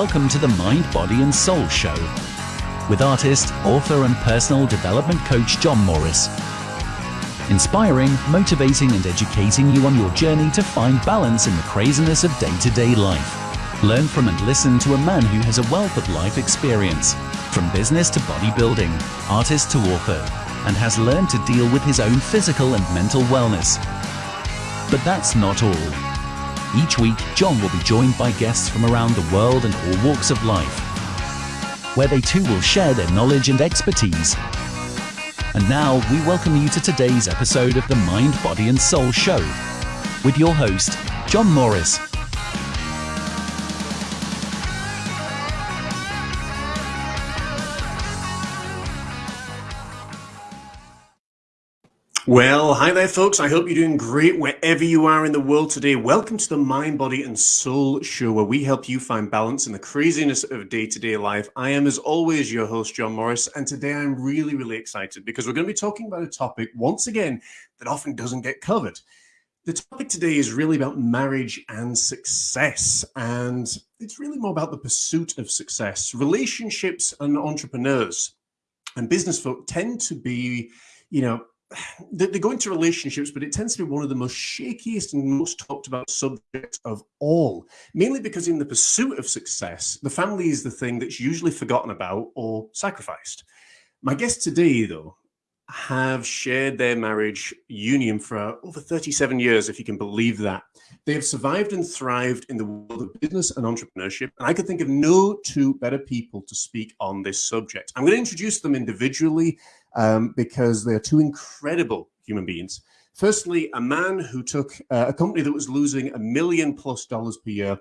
Welcome to the Mind, Body and Soul Show with artist, author, and personal development coach John Morris. Inspiring, motivating, and educating you on your journey to find balance in the craziness of day to day life. Learn from and listen to a man who has a wealth of life experience, from business to bodybuilding, artist to author, and has learned to deal with his own physical and mental wellness. But that's not all. Each week, John will be joined by guests from around the world and all walks of life, where they too will share their knowledge and expertise. And now, we welcome you to today's episode of the Mind, Body and Soul Show with your host, John Morris. Well, hi there, folks. I hope you're doing great wherever you are in the world today. Welcome to the Mind, Body, and Soul Show, where we help you find balance in the craziness of day to day life. I am, as always, your host, John Morris, and today I'm really, really excited because we're going to be talking about a topic, once again, that often doesn't get covered. The topic today is really about marriage and success, and it's really more about the pursuit of success. Relationships and entrepreneurs and business folk tend to be, you know, they, go into relationships, but it tends to be one of the most shakiest and most talked about subjects of all, mainly because in the pursuit of success, the family is the thing that's usually forgotten about or sacrificed. My guests today, though, have shared their marriage union for over 37 years, if you can believe that. They have survived and thrived in the world of business and entrepreneurship, and I could think of no two better people to speak on this subject. I'm going to introduce them individually um, because they are two incredible human beings. Firstly, a man who took uh, a company that was losing a million plus dollars per year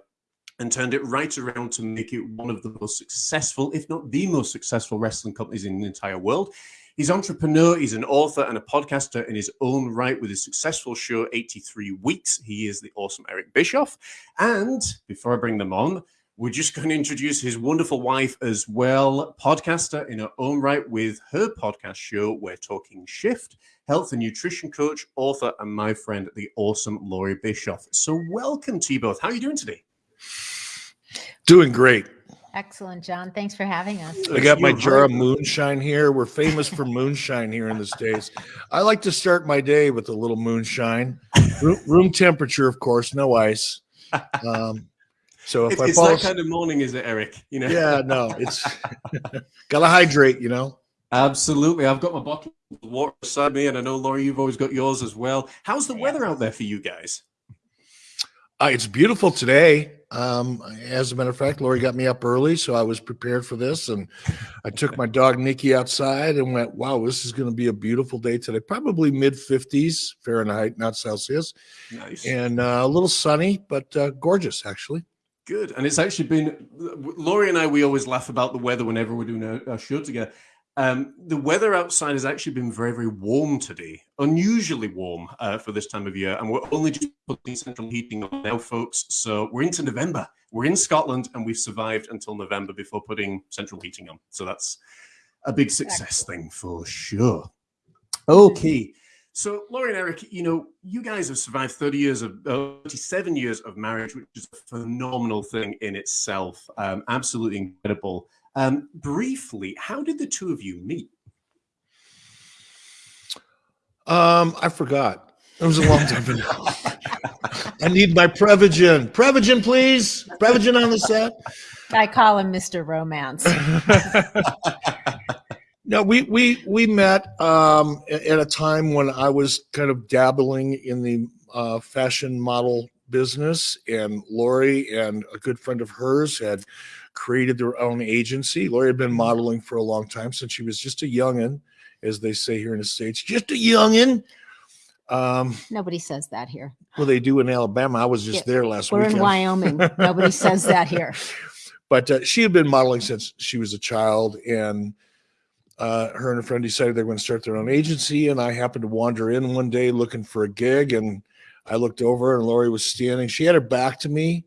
and turned it right around to make it one of the most successful, if not the most successful wrestling companies in the entire world. He's an entrepreneur, he's an author and a podcaster in his own right with his successful show 83 Weeks. He is the awesome Eric Bischoff. And before I bring them on, we're just going to introduce his wonderful wife as well, podcaster in her own right with her podcast show, We're Talking Shift, health and nutrition coach, author, and my friend, the awesome Laurie Bischoff. So, welcome to you both. How are you doing today? Doing great. Excellent, John. Thanks for having us. I got my jar of moonshine here. We're famous for moonshine here in the States. I like to start my day with a little moonshine. Room, room temperature, of course, no ice. Um, so if it's, I it's that kind of morning, is it, Eric? You know? Yeah, no, it's gotta hydrate, you know. Absolutely. I've got my bottle of water beside me, and I know Laurie, you've always got yours as well. How's the weather out there for you guys? Uh, it's beautiful today. Um, as a matter of fact, Laurie got me up early, so I was prepared for this. And I took my dog Nikki outside and went, wow, this is going to be a beautiful day today. Probably mid 50s Fahrenheit, not Celsius. Nice. And uh, a little sunny, but uh, gorgeous, actually. Good. And it's actually been, Laurie and I, we always laugh about the weather whenever we're doing a, a show together. Um, the weather outside has actually been very, very warm today, unusually warm uh, for this time of year. And we're only just putting central heating on now, folks. So we're into November. We're in Scotland and we've survived until November before putting central heating on. So that's a big success thing for sure. Okay. So, Laurie and Eric, you know, you guys have survived 30 years of, uh, 37 years of marriage, which is a phenomenal thing in itself. Um, absolutely incredible. Um, briefly, how did the two of you meet? Um, I forgot. It was a long time ago. I need my Prevagen. Prevagen, please. Prevagen on the set. I call him Mr. Romance. no, we we we met um, at a time when I was kind of dabbling in the uh, fashion model business, and Laurie and a good friend of hers had created their own agency. Laurie had been mm-hmm. modeling for a long time since she was just a youngin, as they say here in the States, just a youngin. Um, Nobody says that here. Well, they do in Alabama. I was just yeah, there last week. We're weekend. in Wyoming. Nobody says that here. But uh, she had been modeling since she was a child, and uh, her and a friend decided they were going to start their own agency. And I happened to wander in one day looking for a gig, and I looked over, and Laurie was standing. She had her back to me,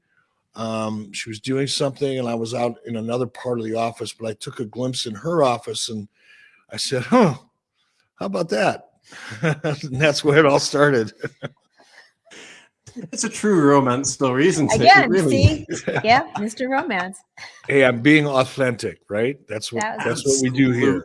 um, she was doing something, and I was out in another part of the office, but I took a glimpse in her office and I said, Huh, how about that? and that's where it all started. It's a true romance story, isn't it? Again, really? see? Yeah, Mr. Romance. Hey, I'm being authentic, right? That's what That was- that's what we do here.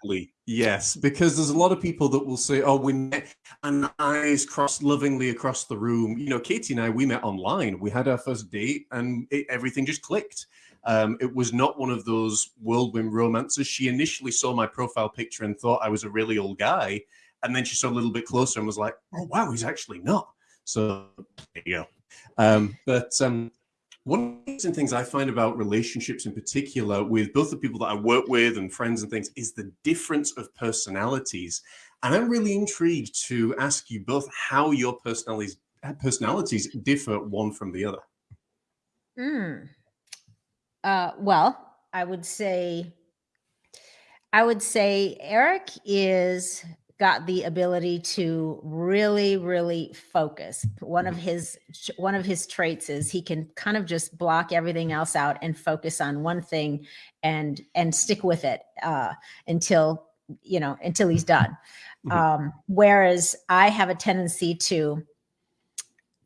Yes, because there's a lot of people that will say, "Oh, we met," and eyes crossed lovingly across the room. You know, Katie and I, we met online. We had our first date, and it, everything just clicked. Um, it was not one of those whirlwind romances. She initially saw my profile picture and thought I was a really old guy, and then she saw a little bit closer and was like, "Oh, wow, he's actually not." So there you go. Um, but um, one of the interesting things I find about relationships in particular with both the people that I work with and friends and things is the difference of personalities. And I'm really intrigued to ask you both how your personalities personalities differ one from the other. Mm. Uh, well, I would say, I would say Eric is got the ability to really, really focus. One of his one of his traits is he can kind of just block everything else out and focus on one thing and and stick with it uh, until you know until he's done. Mhm. Um, whereas I have a tendency to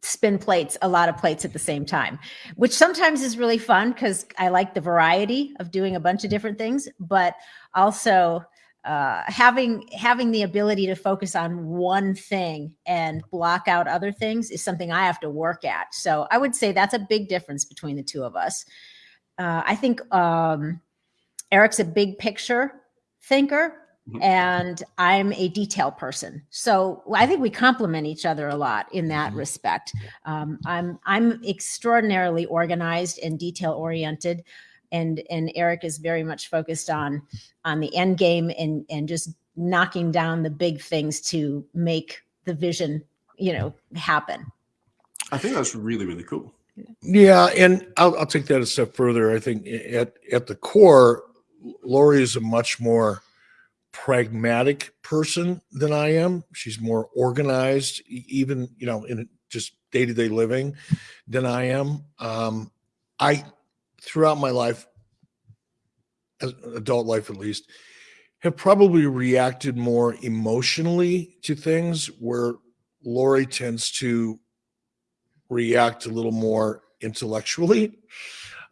spin plates, a lot of plates at the same time, which sometimes is really fun because I like the variety of doing a bunch of different things, but also uh, having having the ability to focus on one thing and block out other things is something I have to work at. So I would say that's a big difference between the two of us. Uh, I think um, Eric's a big picture thinker, Mhm. and I'm a detail person. So I think we complement each other a lot in that respect. Um, I'm I'm extraordinarily organized and detail oriented, and and Eric is very much focused on on the end game and and just knocking down the big things to make the vision you know happen. I think that's really really cool. Yeah, and I'll, I'll take that a step further. I think at at the core, Lori is a much more pragmatic person than I am. She's more organized, even you know, in just day to day living, than I am. Um, I throughout my life, as adult life at least, have probably reacted more emotionally to things, where Lori tends to react a little more intellectually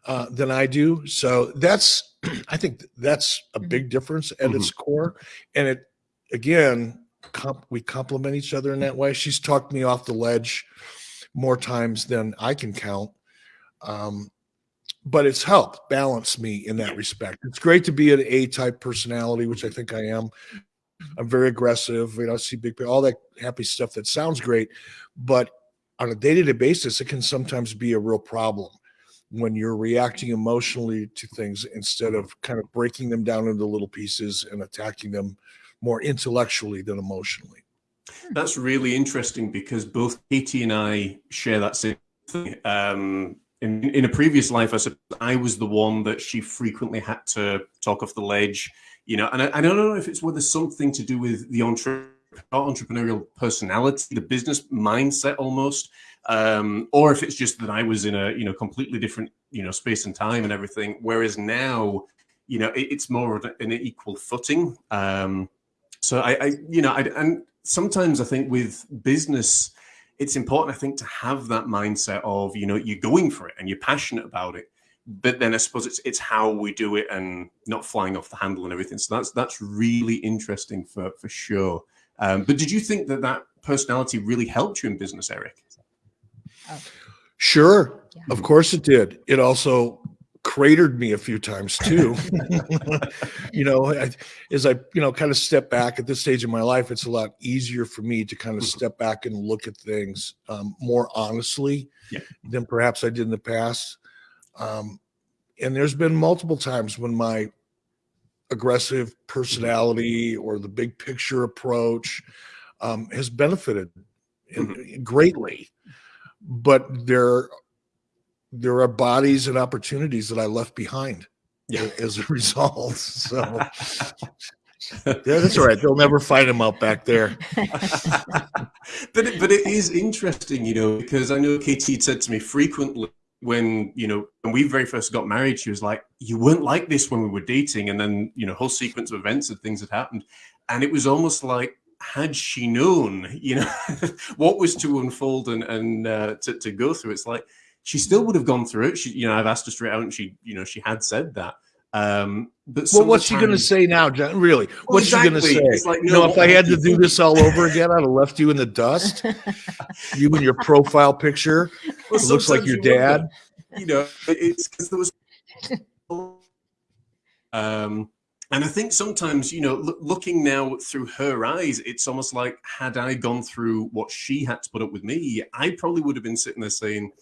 uh, than I do. So that's, I think that's a big difference at its core. And it, again, comp- we complement each other in that way. She's talked me off the ledge more times than I can count. Um, but it's helped balance me in that respect. It's great to be an A type personality, which I think I am. I'm very aggressive, you know, see big, all that happy stuff that sounds great. But on a day-to-day basis it can sometimes be a real problem when you're reacting emotionally to things instead of kind of breaking them down into little pieces and attacking them more intellectually than emotionally That's really interesting because both Katie and I share that same thing. Um, in, in a previous life, I suppose I was the one that she frequently had to talk off the ledge, you know, and I, I don't know if it's whether something to do with the entre- entrepreneurial personality, the business mindset almost, um, or if it's just that I was in a, you know, completely different, you know, space and time and everything. Whereas now, you know, it, it's more of an equal footing. Um, so I, I you know, I, and sometimes I think with business, it's important, I think, to have that mindset of, you know, you're going for it and you're passionate about it. But then I suppose it's it's how we do it and not flying off the handle and everything. So that's that's really interesting for for sure. Um, but did you think that that personality really helped you in business, Eric? sure Yeah. of course it did it also cratered me a few times too. You know I, as i you know kind of step back at this stage of my life it's a lot easier for me to kind of Mhm. step back and look at things um, more honestly Yeah. than perhaps i did in the past. Um, and there's been multiple times when my aggressive personality or the big picture approach um, has benefited in- greatly. But there there are bodies and opportunities that I left behind Yeah. as a result. So yeah, that's all right. They'll never find him out back there. but it, but it is interesting, you know, because I know Katie said to me frequently when you know when we very first got married, she was like, "You weren't like this when we were dating," and then you know, whole sequence of events and things had happened, and it was almost like had she known, you know, what was to unfold and, and uh, to, to go through, it's like she still would have gone through it. She, you know, I've asked her straight out and she, you know, she had said that. Um, but well, what's she going to say now, John? Really, well, what's exactly. she going to say? Like, no, you know, if I had to do this all over again, I'd have left you in the dust. you and your profile picture well, looks like your dad. you know, it's because there was. Um, and I think sometimes, you know, looking now through her eyes, it's almost like had I gone through what she had to put up with me, I probably would have been sitting there saying,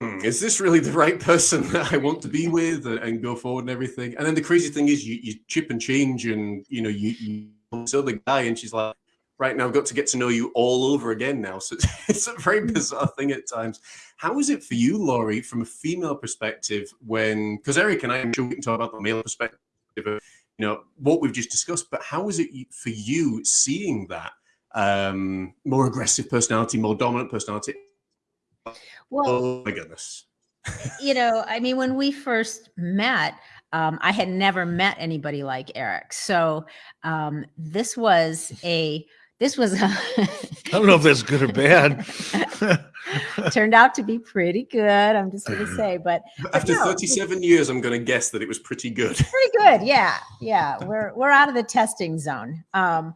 is this really the right person that I want to be with and go forward and everything? And then the crazy thing is you, you chip and change and, you know, you, you so the guy and she's like, right now I've got to get to know you all over again now. So it's, it's a very hmm. bizarre thing at times. How is it for you, Laurie, from a female perspective when, because Eric and I, am sure we can talk about the male perspective of, you know, what we've just discussed, but how is it for you seeing that um, more aggressive personality, more dominant personality well, oh my goodness. you know, I mean, when we first met, um, I had never met anybody like Eric. So um, this was a this was a I don't know if that's good or bad. turned out to be pretty good. I'm just going to say, but after no, 37 years, I'm going to guess that it was pretty good. Pretty good, yeah, yeah. We're we're out of the testing zone. Um,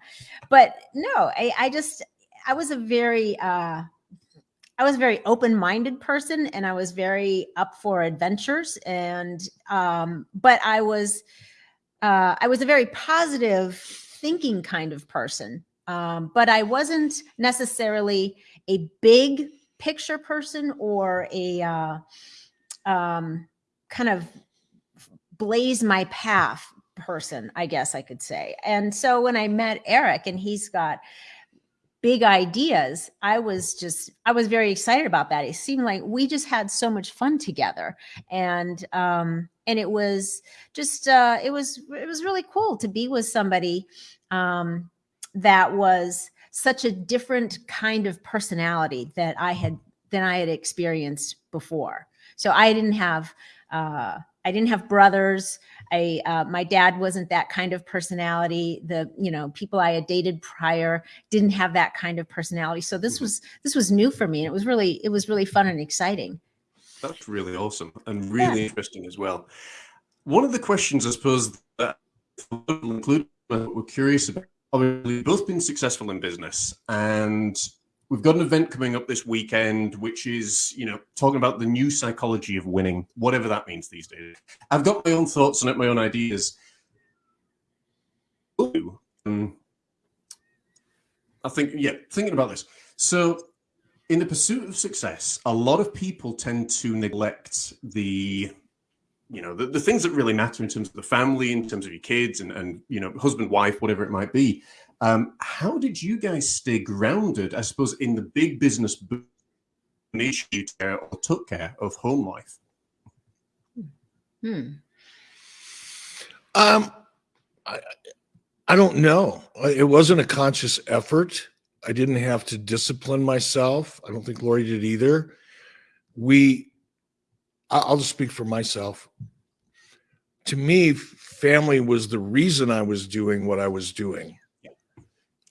but no, I, I just I was a very uh, I was a very open-minded person and I was very up for adventures and um, but I was uh, I was a very positive thinking kind of person. Um, but I wasn't necessarily a big picture person or a uh, um, kind of blaze my path person, I guess I could say. And so when I met Eric and he's got big ideas i was just i was very excited about that. It seemed like we just had so much fun together. And um and it was just uh it was it was really cool to be with somebody um that was such a different kind of personality that i had than i had experienced before. So i didn't have uh I didn't have brothers. I uh, my dad wasn't that kind of personality. The you know people I had dated prior didn't have that kind of personality. So this mm-hmm. was this was new for me, and it was really it was really fun and exciting. That's really awesome and really yeah. interesting as well. One of the questions I suppose that include we're curious about. Obviously, both been successful in business, and we've got an event coming up this weekend, which is, you know, talking about the new psychology of winning, whatever that means these days. I've got my own thoughts on it, my own ideas. Um, I think, yeah, thinking about this. So, in the pursuit of success, a lot of people tend to neglect the, you know, the, the things that really matter in terms of the family, in terms of your kids and, and you know, husband, wife, whatever it might be. Um, how did you guys stay grounded, I suppose, in the big business issue care or took care of home life? Hmm. Um, I, I don't know. It wasn't a conscious effort. I didn't have to discipline myself. I don't think Lori did either. We, I'll just speak for myself. To me, family was the reason I was doing what I was doing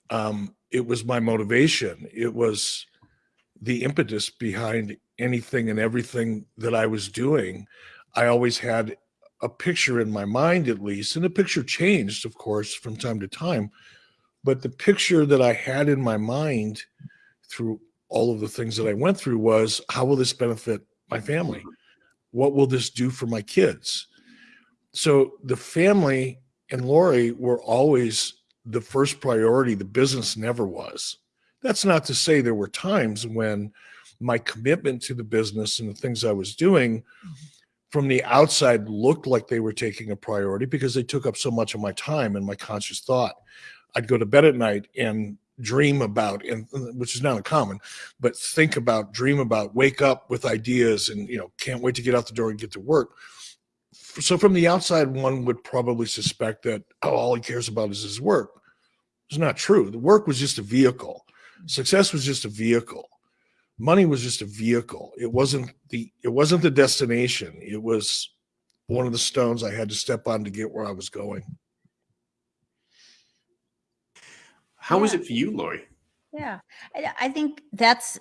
um, it was my motivation. It was the impetus behind anything and everything that I was doing. I always had a picture in my mind, at least, and the picture changed, of course, from time to time. But the picture that I had in my mind through all of the things that I went through was how will this benefit my family? What will this do for my kids? So the family and Lori were always the first priority. The business never was. That's not to say there were times when my commitment to the business and the things I was doing mm-hmm. from the outside looked like they were taking a priority because they took up so much of my time and my conscious thought. I'd go to bed at night and dream about and uh, which is not uncommon but think about dream about wake up with ideas and you know can't wait to get out the door and get to work so from the outside, one would probably suspect that oh, all he cares about is his work. It's not true. The work was just a vehicle. Success was just a vehicle. Money was just a vehicle. It wasn't the it wasn't the destination. It was one of the stones I had to step on to get where I was going. How Yeah. it for you, Lori? Yeah, I, I think that's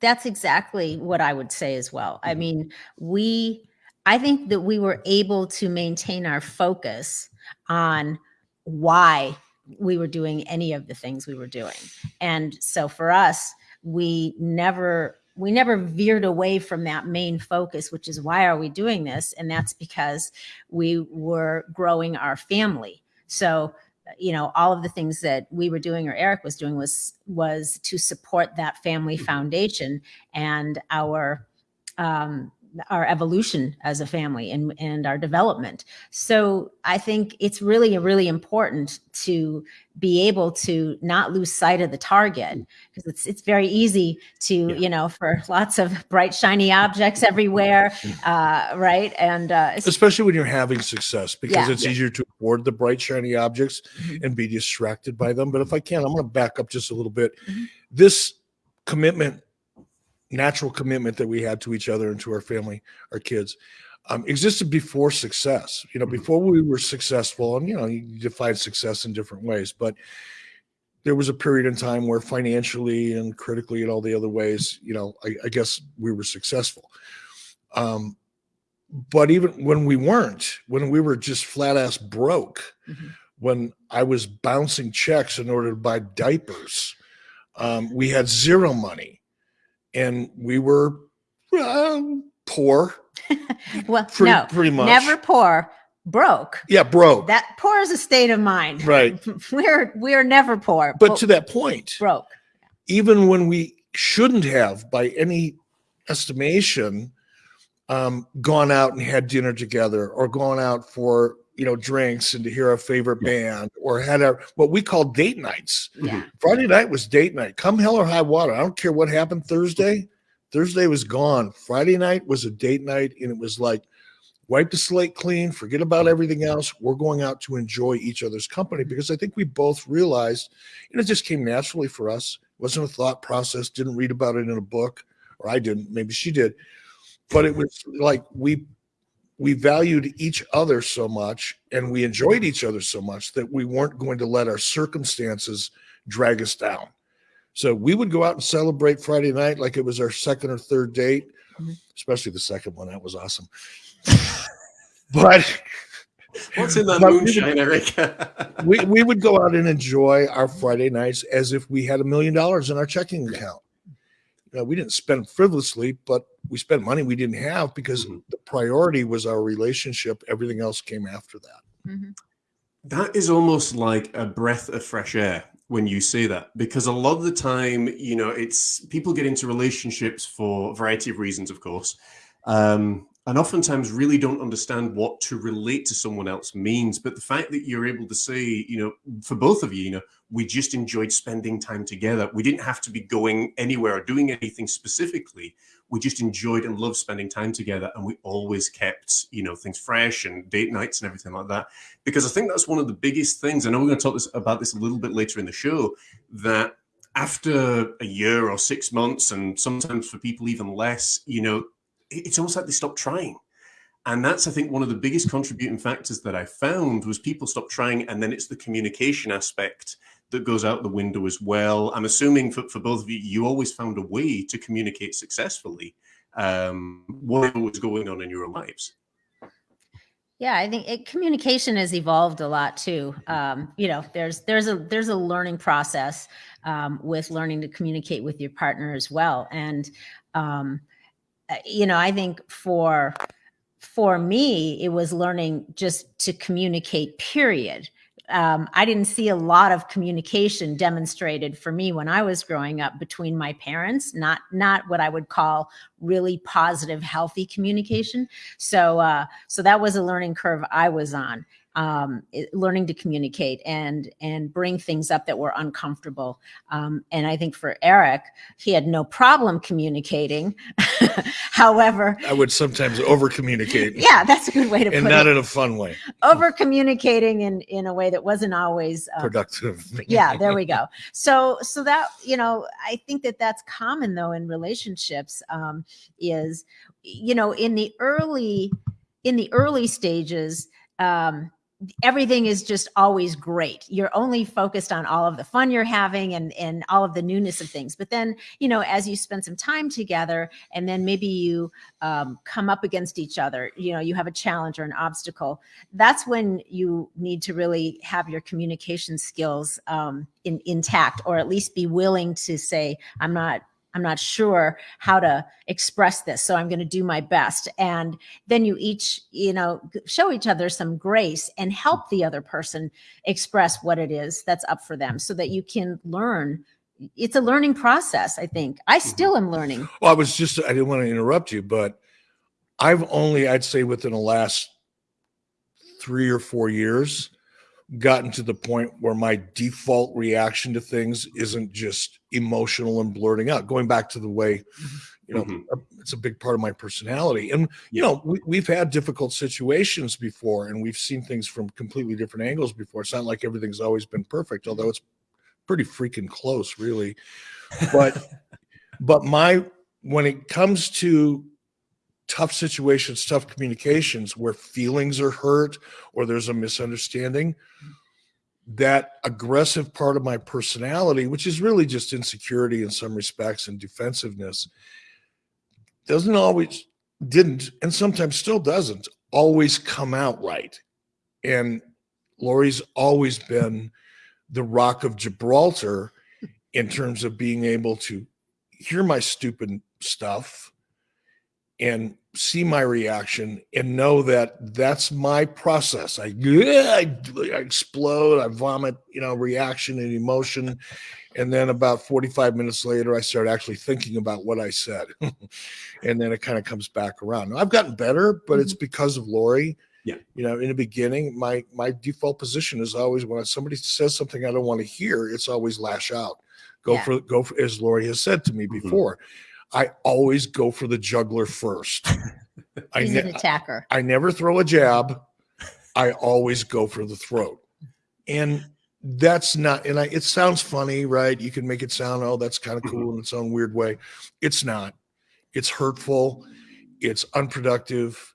that's exactly what I would say as well. I Mhm. mean, we I think that we were able to maintain our focus on why we were doing any of the things we were doing. And so for us, we never we never veered away from that main focus, which is why are we doing this? And that's because we were growing our family. So you know all of the things that we were doing or eric was doing was was to support that family foundation and our um our evolution as a family and and our development so i think it's really really important to be able to not lose sight of the target because it's it's very easy to Yeah. you know for lots of bright shiny objects everywhere uh right and uh especially when you're having success because Yeah. it's easier to afford the bright shiny objects Mhm. and be distracted by them but if i can i'm going to back up just a little bit Mhm. this commitment natural commitment that we had to each other and to our family our kids um, existed before success you know Mhm. before we were successful and you know you define success in different ways but there was a period in time where financially and critically and all the other ways you know i, I guess we were successful um, but even when we weren't, when we were just flat ass broke, Mhm. when I was bouncing checks in order to buy diapers, um, we had zero money, and we were uh, poor. well Pretty, no pretty much. never poor broke Yeah, broke. that poor is a state of mind right. we're we're never poor But to that point, broke even when we shouldn't have, by any estimation, um, gone out and had dinner together, or gone out for you know drinks and to hear our favorite band, or had our what we call date nights. yeah mm-hmm. Friday night was date night. Come hell or high water. I don't care what happened Thursday. Thursday was gone. Friday night was a date night, and it was like wipe the slate clean, forget about everything else. We're going out to enjoy each other's company mm-hmm. because I think we both realized, and it just came naturally for us. It wasn't a thought process. Didn't read about it in a book, or I didn't. Maybe she did, but it was like we we valued each other so much and we enjoyed each other so much that we weren't going to let our circumstances drag us down. So we would go out and celebrate Friday night like it was our second or third date, Mhm. especially the second one. That was awesome. but What's in that But we would- moonshine, Eric? we, we would go out and enjoy our Friday nights as if we had a million dollars in our checking account. You know, we didn't spend frivolously, but we spent money we didn't have because Mhm. the priority was our relationship. Everything else came after that. Mhm. That is almost like a breath of fresh air when you say that, because a lot of the time, you know, it's people get into relationships for a variety of reasons, of course, um, and oftentimes really don't understand what to relate to someone else means. But the fact that you're able to say, you know, for both of you, you know, we just enjoyed spending time together. We didn't have to be going anywhere or doing anything specifically. We just enjoyed and loved spending time together, and we always kept, you know, things fresh and date nights and everything like that because I think that's one of the biggest things. I know we're going to talk this, about this a little bit later in the show. That after a year or six months, and sometimes for people even less, you know, it's almost like they stop trying. And that's, I think, one of the biggest contributing factors that I found was people stop trying, and then it's the communication aspect that goes out the window as well. I'm assuming for, for both of you, you always found a way to communicate successfully, um, whatever was going on in your lives. Yeah, I think it, communication has evolved a lot too. Um, you know, there's there's a there's a learning process um, with learning to communicate with your partner as well. And um, you know, I think for for me, it was learning just to communicate. Period. Um, I didn't see a lot of communication demonstrated for me when I was growing up between my parents. Not not what I would call really positive, healthy communication. So uh, so that was a learning curve I was on, um, it- learning to communicate and and bring things up that were uncomfortable. Um, and I think for Eric, he had no problem communicating. However, I would sometimes over communicate yeah, that's a good way to and put not in a fun way, Over communicating in in a way that wasn't always um, productive. yeah there we go so so that you know i think that that's common though in relationships um is you know in the early in the early stages um everything is just always great. You're only focused on all of the fun you're having and and all of the newness of things. But then, you know, as you spend some time together, and then maybe you um, come up against each other, you know, you have a challenge or an obstacle. That's when you need to really have your communication skills um, in, intact, or at least be willing to say, "I'm not I'm not sure how to express this, so I'm going to do my best. And then you each, you know, show each other some grace and help the other person express what it is that's up for them so that you can learn. It's a learning process, I think. I mm-hmm. still am learning. Well, I was just, I didn't want to interrupt you, but I've only, I'd say within the last three or four years, gotten to the point where my default reaction to things isn't just emotional and blurting out. Going back to the way you know mm-hmm. it's a big part of my personality. And you know we, we've had difficult situations before and we've seen things from completely different angles before. It's not like everything's always been perfect although it's pretty freaking close really. But but my when it comes to tough situations, tough communications where feelings are hurt or there's a misunderstanding, that aggressive part of my personality, which is really just insecurity in some respects and defensiveness, doesn't always, didn't, and sometimes still doesn't always come out right. And Lori's always been the rock of Gibraltar in terms of being able to hear my stupid stuff and see my reaction and know that that's my process. I, I, I, explode, I vomit, you know, reaction and emotion. And then about 45 minutes later, I start actually thinking about what I said. and then it kind of comes back around. Now, I've gotten better, but mm-hmm. it's because of Lori. Yeah. You know, in the beginning, my my default position is always when somebody says something I don't want to hear, it's always lash out. Go yeah. for go for as Lori has said to me mm-hmm. before. I always go for the jugular first. I He's ne- an attacker. I, I never throw a jab. I always go for the throat. And that's not and I it sounds funny, right? You can make it sound, oh, that's kind of cool mm-hmm. in its own weird way. It's not. It's hurtful, it's unproductive,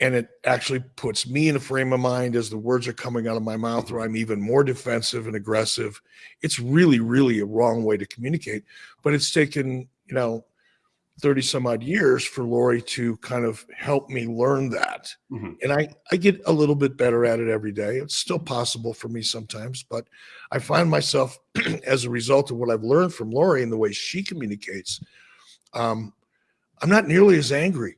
and it actually puts me in a frame of mind as the words are coming out of my mouth where I'm even more defensive and aggressive. It's really, really a wrong way to communicate. But it's taken, you know, 30 some odd years for Lori to kind of help me learn that. Mm-hmm. And I, I get a little bit better at it every day. It's still possible for me sometimes, but I find myself as a result of what I've learned from Lori and the way she communicates, um, I'm not nearly as angry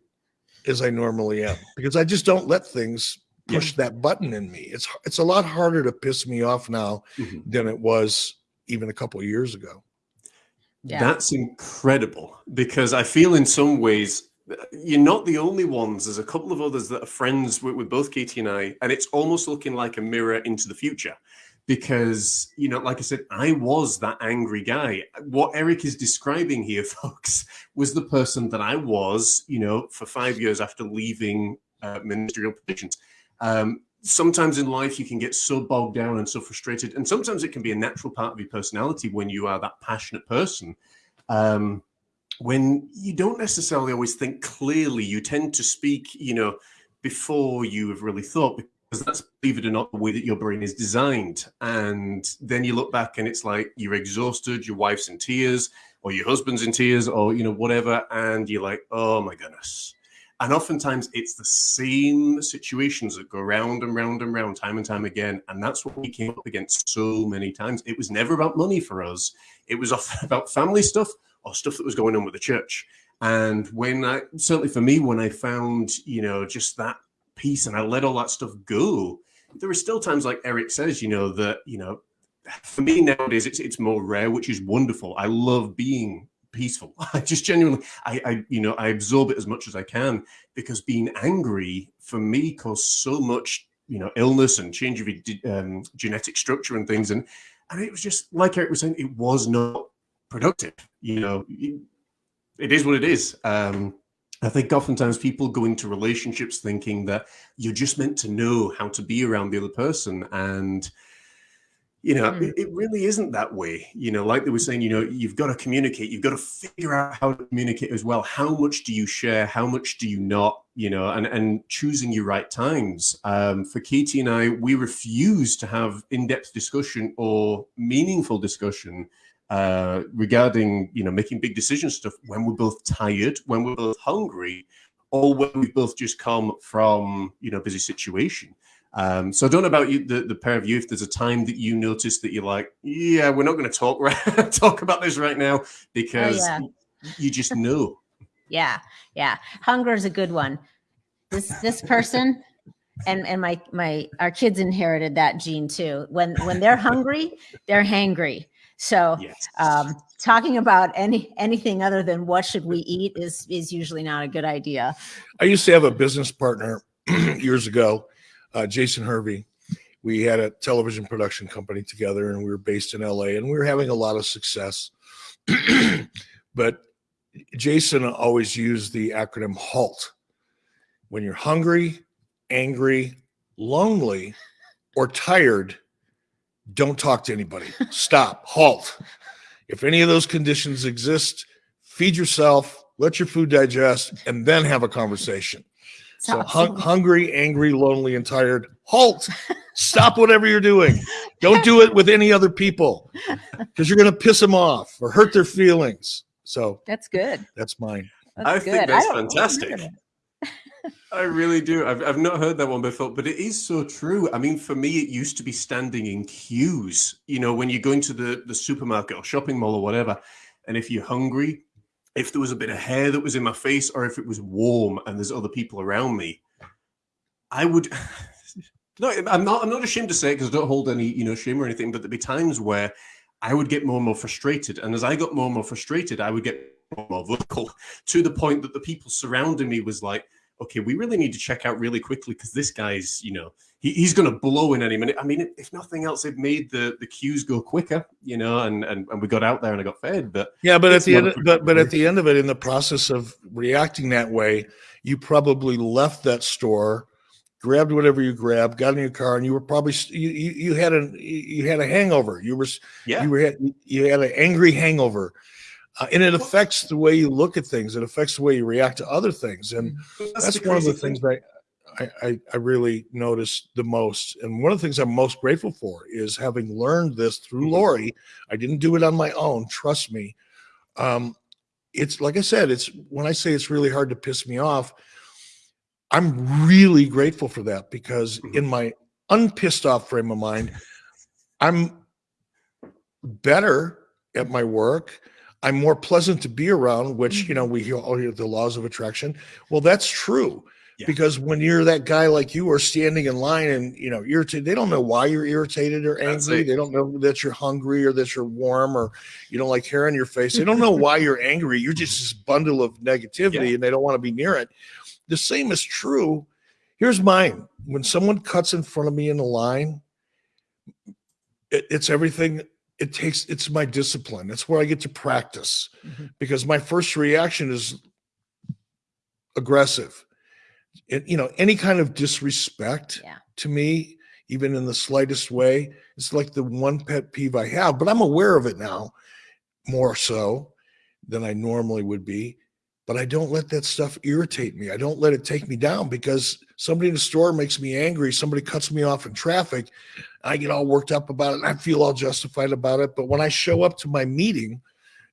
as I normally am because I just don't let things push yeah. that button in me. It's it's a lot harder to piss me off now mm-hmm. than it was even a couple of years ago. Yeah. That's incredible because I feel in some ways you're not the only ones. There's a couple of others that are friends with, with, both Katie and I, and it's almost looking like a mirror into the future. Because, you know, like I said, I was that angry guy. What Eric is describing here, folks, was the person that I was, you know, for five years after leaving uh, ministerial positions. Um, sometimes in life you can get so bogged down and so frustrated and sometimes it can be a natural part of your personality when you are that passionate person. Um, when you don't necessarily always think clearly you tend to speak you know before you have really thought because that's believe it or not the way that your brain is designed. And then you look back and it's like you're exhausted your wife's in tears or your husband's in tears or you know whatever and you're like oh my goodness and oftentimes it's the same situations that go round and round and round time and time again. And that's what we came up against so many times. It was never about money for us. It was about family stuff or stuff that was going on with the church. And when I, certainly for me, when I found, you know, just that peace and I let all that stuff go, there are still times like Eric says, you know, that, you know, for me nowadays, it's, it's more rare, which is wonderful. I love being peaceful. I just genuinely, I, I, you know, I absorb it as much as I can because being angry for me caused so much, you know, illness and change of um, genetic structure and things, and and it was just like Eric was saying, it was not productive. You know, it, it is what it is. Um, I think oftentimes people go into relationships thinking that you're just meant to know how to be around the other person and you know mm. it, really isn't that way you know like they were saying you know you've got to communicate you've got to figure out how to communicate as well how much do you share how much do you not you know, and, and choosing your right times. Um, for Katie and I, we refuse to have in-depth discussion or meaningful discussion uh, regarding, you know, making big decision stuff when we're both tired, when we're both hungry, or when we've both just come from, you know, busy situation. Um, so I don't know about you, the, the pair of you, if there's a time that you notice that you're like, yeah, we're not going to talk right, talk about this right now because oh, yeah. you just know. Yeah, yeah. Hunger is a good one. This this person and and my my our kids inherited that gene too. When when they're hungry, they're hangry. So yes. um, talking about any anything other than what should we eat is is usually not a good idea. I used to have a business partner years ago uh, Jason Hervey. We had a television production company together, and we were based in LA, and we were having a lot of success. but Jason always used the acronym HALT. When you're hungry, angry, lonely, or tired, don't talk to anybody. Stop, halt. If any of those conditions exist, feed yourself, let your food digest, and then have a conversation. So hung, hungry, angry, lonely, and tired. Halt. Stop whatever you're doing. Don't do it with any other people because you're going to piss them off or hurt their feelings. So that's good. That's mine. That's I good. think that's I fantastic. I really do. I've, I've not heard that one before, but it is so true. I mean, for me, it used to be standing in queues, you know, when you go into the, the supermarket or shopping mall or whatever. And if you're hungry, if there was a bit of hair that was in my face or if it was warm and there's other people around me, I would. no, I'm not. I'm not ashamed to say it because I don't hold any, you know, shame or anything. But there'd be times where I would get more and more frustrated, and as I got more and more frustrated, I would get more more vocal to the point that the people surrounding me was like, "Okay, we really need to check out really quickly because this guy's, you know, he, he's going to blow in any minute. I mean, if nothing else, it made the the queues go quicker, you know, and and, and we got out there and I got fed. But yeah, but at the end, of, but but at the end of it, in the process of reacting that way, you probably left that store, grabbed whatever you grabbed, got in your car, and you were probably you you, you had a you had a hangover. You were yeah. you were you had an angry hangover. Uh, and it affects the way you look at things. It affects the way you react to other things, and that's, that's one of the things that I, I, really noticed the most. And one of the things I'm most grateful for is having learned this through mm-hmm. Lori. I didn't do it on my own, trust me. Um, it's like I said, it's when I say it's really hard to piss me off, I'm really grateful for that because mm-hmm. in my unpissed off frame of mind, I'm better at my work. I'm more pleasant to be around, which, you know, mm-hmm. we all hear the laws of attraction. Well, that's true. Yeah. Because when you're that guy like you are standing in line and you know irritated, they don't know why you're irritated or angry. They don't know that you're hungry or that you're warm or you don't like hair on your face. They don't know why you're angry. You're just this bundle of negativity yeah. and they don't want to be near it. The same is true. Here's mine. When someone cuts in front of me in the line, it, it's everything it takes it's my discipline that's where i get to practice mm-hmm. because my first reaction is aggressive it, you know, any kind of disrespect yeah. to me, even in the slightest way, it's like the one pet peeve I have, but I'm aware of it now more so than I normally would be. But I don't let that stuff irritate me. I don't let it take me down because somebody in the store makes me angry. Somebody cuts me off in traffic. I get all worked up about it and I feel all justified about it. But when I show up to my meeting,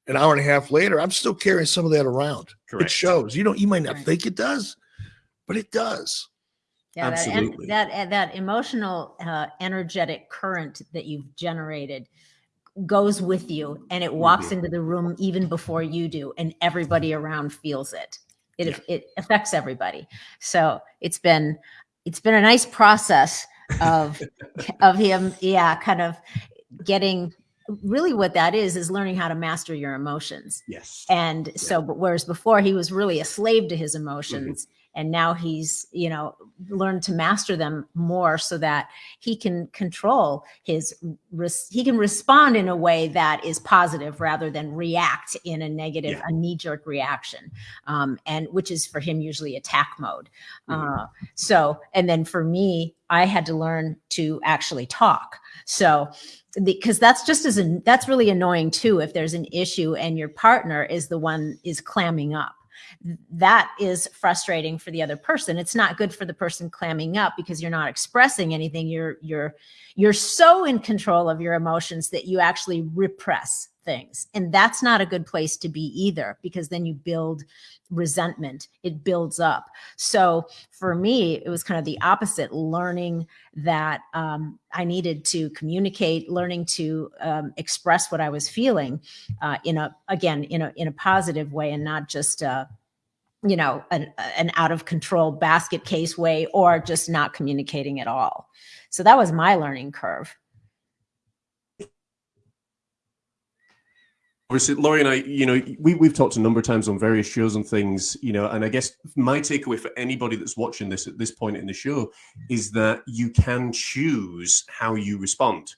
an hour and a half later, I'm still carrying some of that around. Correct. It shows. You know, you might not right. think it does, but it does. Yeah, Absolutely. That, that, that emotional, uh, energetic current that you've generated goes with you and it walks mm-hmm. into the room even before you do, and everybody around feels it. It, yeah. it affects everybody. So it's been it's been a nice process of of him, yeah, kind of getting really what that is is learning how to master your emotions. Yes. And yeah. so, but whereas before he was really a slave to his emotions. Mm-hmm and now he's you know learned to master them more so that he can control his he can respond in a way that is positive rather than react in a negative yeah. a knee-jerk reaction um, and which is for him usually attack mode mm-hmm. uh, so and then for me i had to learn to actually talk so because that's just as an, that's really annoying too if there's an issue and your partner is the one is clamming up that is frustrating for the other person. It's not good for the person clamming up because you're not expressing anything. You're you're you're so in control of your emotions that you actually repress things. And that's not a good place to be either because then you build resentment. It builds up. So for me it was kind of the opposite learning that um, i needed to communicate learning to um, express what i was feeling uh, in a again in a in a positive way and not just uh, you know an, an out of control basket case way or just not communicating at all. So that was my learning curve obviously Laurie and I, you know, we, we've talked a number of times on various shows and things, you know, and I guess my takeaway for anybody that's watching this at this point in the show is that you can choose how you respond.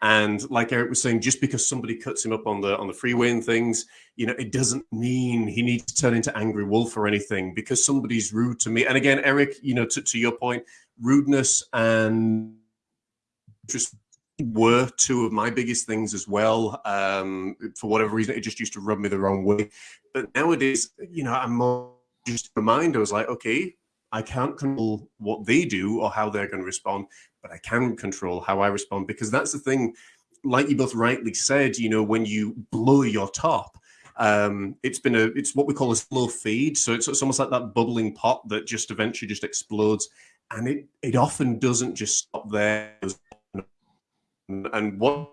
And like Eric was saying, just because somebody cuts him up on the on the freeway and things, you know, it doesn't mean he needs to turn into angry wolf or anything because somebody's rude to me. And again, Eric, you know, to, to your point, rudeness and just were two of my biggest things as well. Um, for whatever reason, it just used to rub me the wrong way. But nowadays, you know, I'm more just reminded. I was like, okay, I can't control what they do or how they're going to respond, but I can control how I respond because that's the thing. Like you both rightly said, you know, when you blow your top, um, it's been a it's what we call a slow feed. So it's, it's almost like that bubbling pot that just eventually just explodes, and it it often doesn't just stop there and one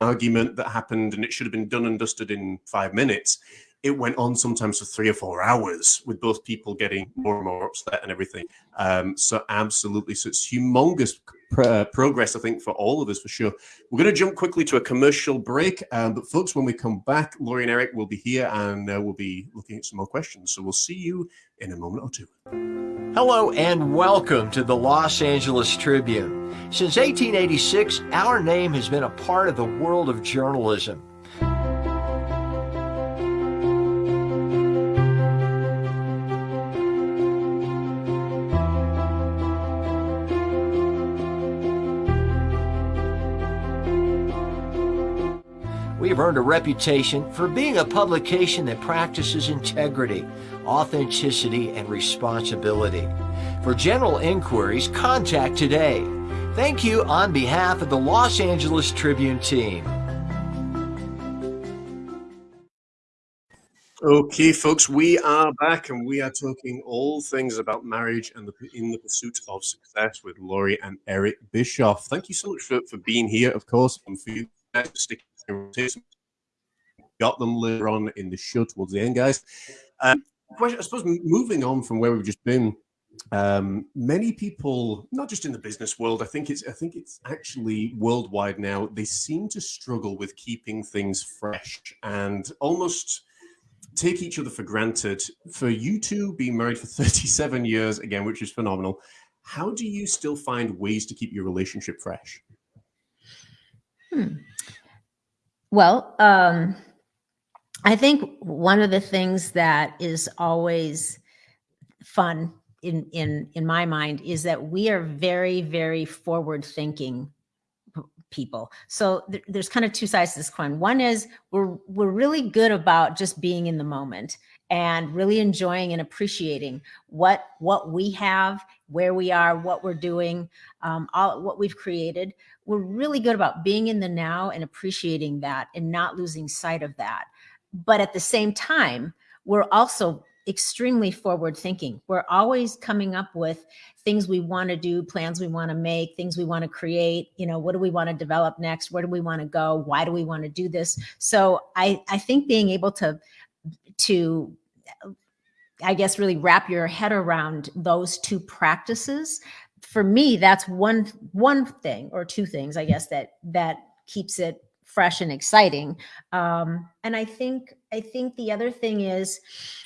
argument that happened and it should have been done and dusted in five minutes it went on sometimes for three or four hours with both people getting more and more upset and everything. Um, so absolutely. So it's humongous pr uh, progress i think for all of us for sure we're going to jump quickly to a commercial break um, but folks when we come back laurie and eric will be here and uh, we'll be looking at some more questions so we'll see you in a moment or two Hello and welcome to the Los Angeles Tribune. Since 1886, our name has been a part of the world of journalism. Have earned a reputation for being a publication that practices integrity, authenticity, and responsibility. For general inquiries, contact today. Thank you on behalf of the Los Angeles Tribune team. Okay, folks, we are back and we are talking all things about marriage and the, in the pursuit of success with Laurie and Eric Bischoff. Thank you so much for, for being here, of course, and for you sticking got them later on in the show towards the end, guys. Um, I suppose moving on from where we've just been, um, many people, not just in the business world, I think it's I think it's actually worldwide now. They seem to struggle with keeping things fresh and almost take each other for granted. For you two being married for 37 years, again, which is phenomenal. How do you still find ways to keep your relationship fresh? Hmm. Well, um, I think one of the things that is always fun in in in my mind is that we are very very forward thinking people. So th there's kind of two sides to this coin. One is we're we're really good about just being in the moment and really enjoying and appreciating what what we have, where we are, what we're doing, um, all what we've created. We're really good about being in the now and appreciating that and not losing sight of that. But at the same time, we're also extremely forward thinking. We're always coming up with things we want to do, plans we want to make, things we want to create, you know, what do we want to develop next? Where do we want to go? Why do we want to do this? So I I think being able to to I guess really wrap your head around those two practices for me that's one one thing or two things I guess that that keeps it fresh and exciting. Um, and I think I think the other thing is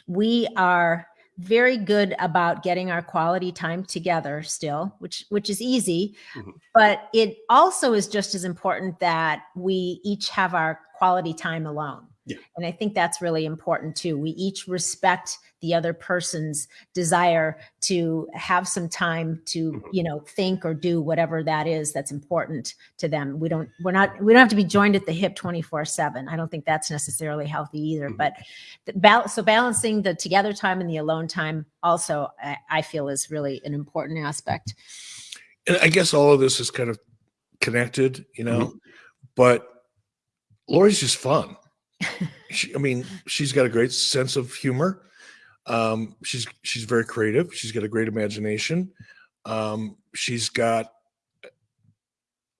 we are very good about getting our quality time together still, which which is easy, mm-hmm. but it also is just as important that we each have our quality time alone. Yeah. And I think that's really important too. We each respect the other person's desire to have some time to, Mhm. you know, think or do whatever that is that's important to them. We don't, we're not, we don't have to be joined at the hip 24 seven. I don't think that's necessarily healthy either. Mhm. But the bal- so balancing the together time and the alone time also, I, I feel is really an important aspect. and I guess all of this is kind of connected, you know, but Lori's just fun. She, I mean, she's got a great sense of humor. Um, she's she's very creative. She's got a great imagination. Um, she's got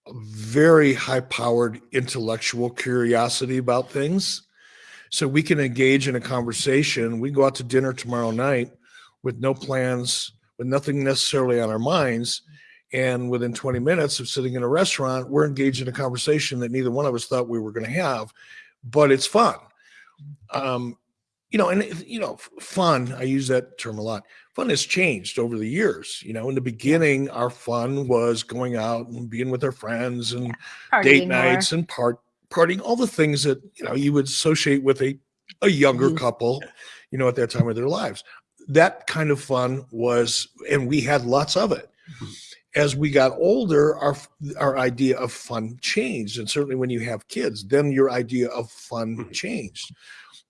a very high-powered intellectual curiosity about things. So we can engage in a conversation. We go out to dinner tomorrow night with no plans, with nothing necessarily on our minds. And within 20 minutes of sitting in a restaurant, we're engaged in a conversation that neither one of us thought we were going to have, but it's fun. Um, you know, and you know, fun, I use that term a lot. Fun has changed over the years. You know, in the beginning, our fun was going out and being with our friends and date Partying more. nights and part partying, all the things that you know you would associate with a a younger Youth. couple, you know, at that time of their lives. That kind of fun was, and we had lots of it. As we got older, our our idea of fun changed, and certainly when you have kids, then your idea of fun Mhm. changed.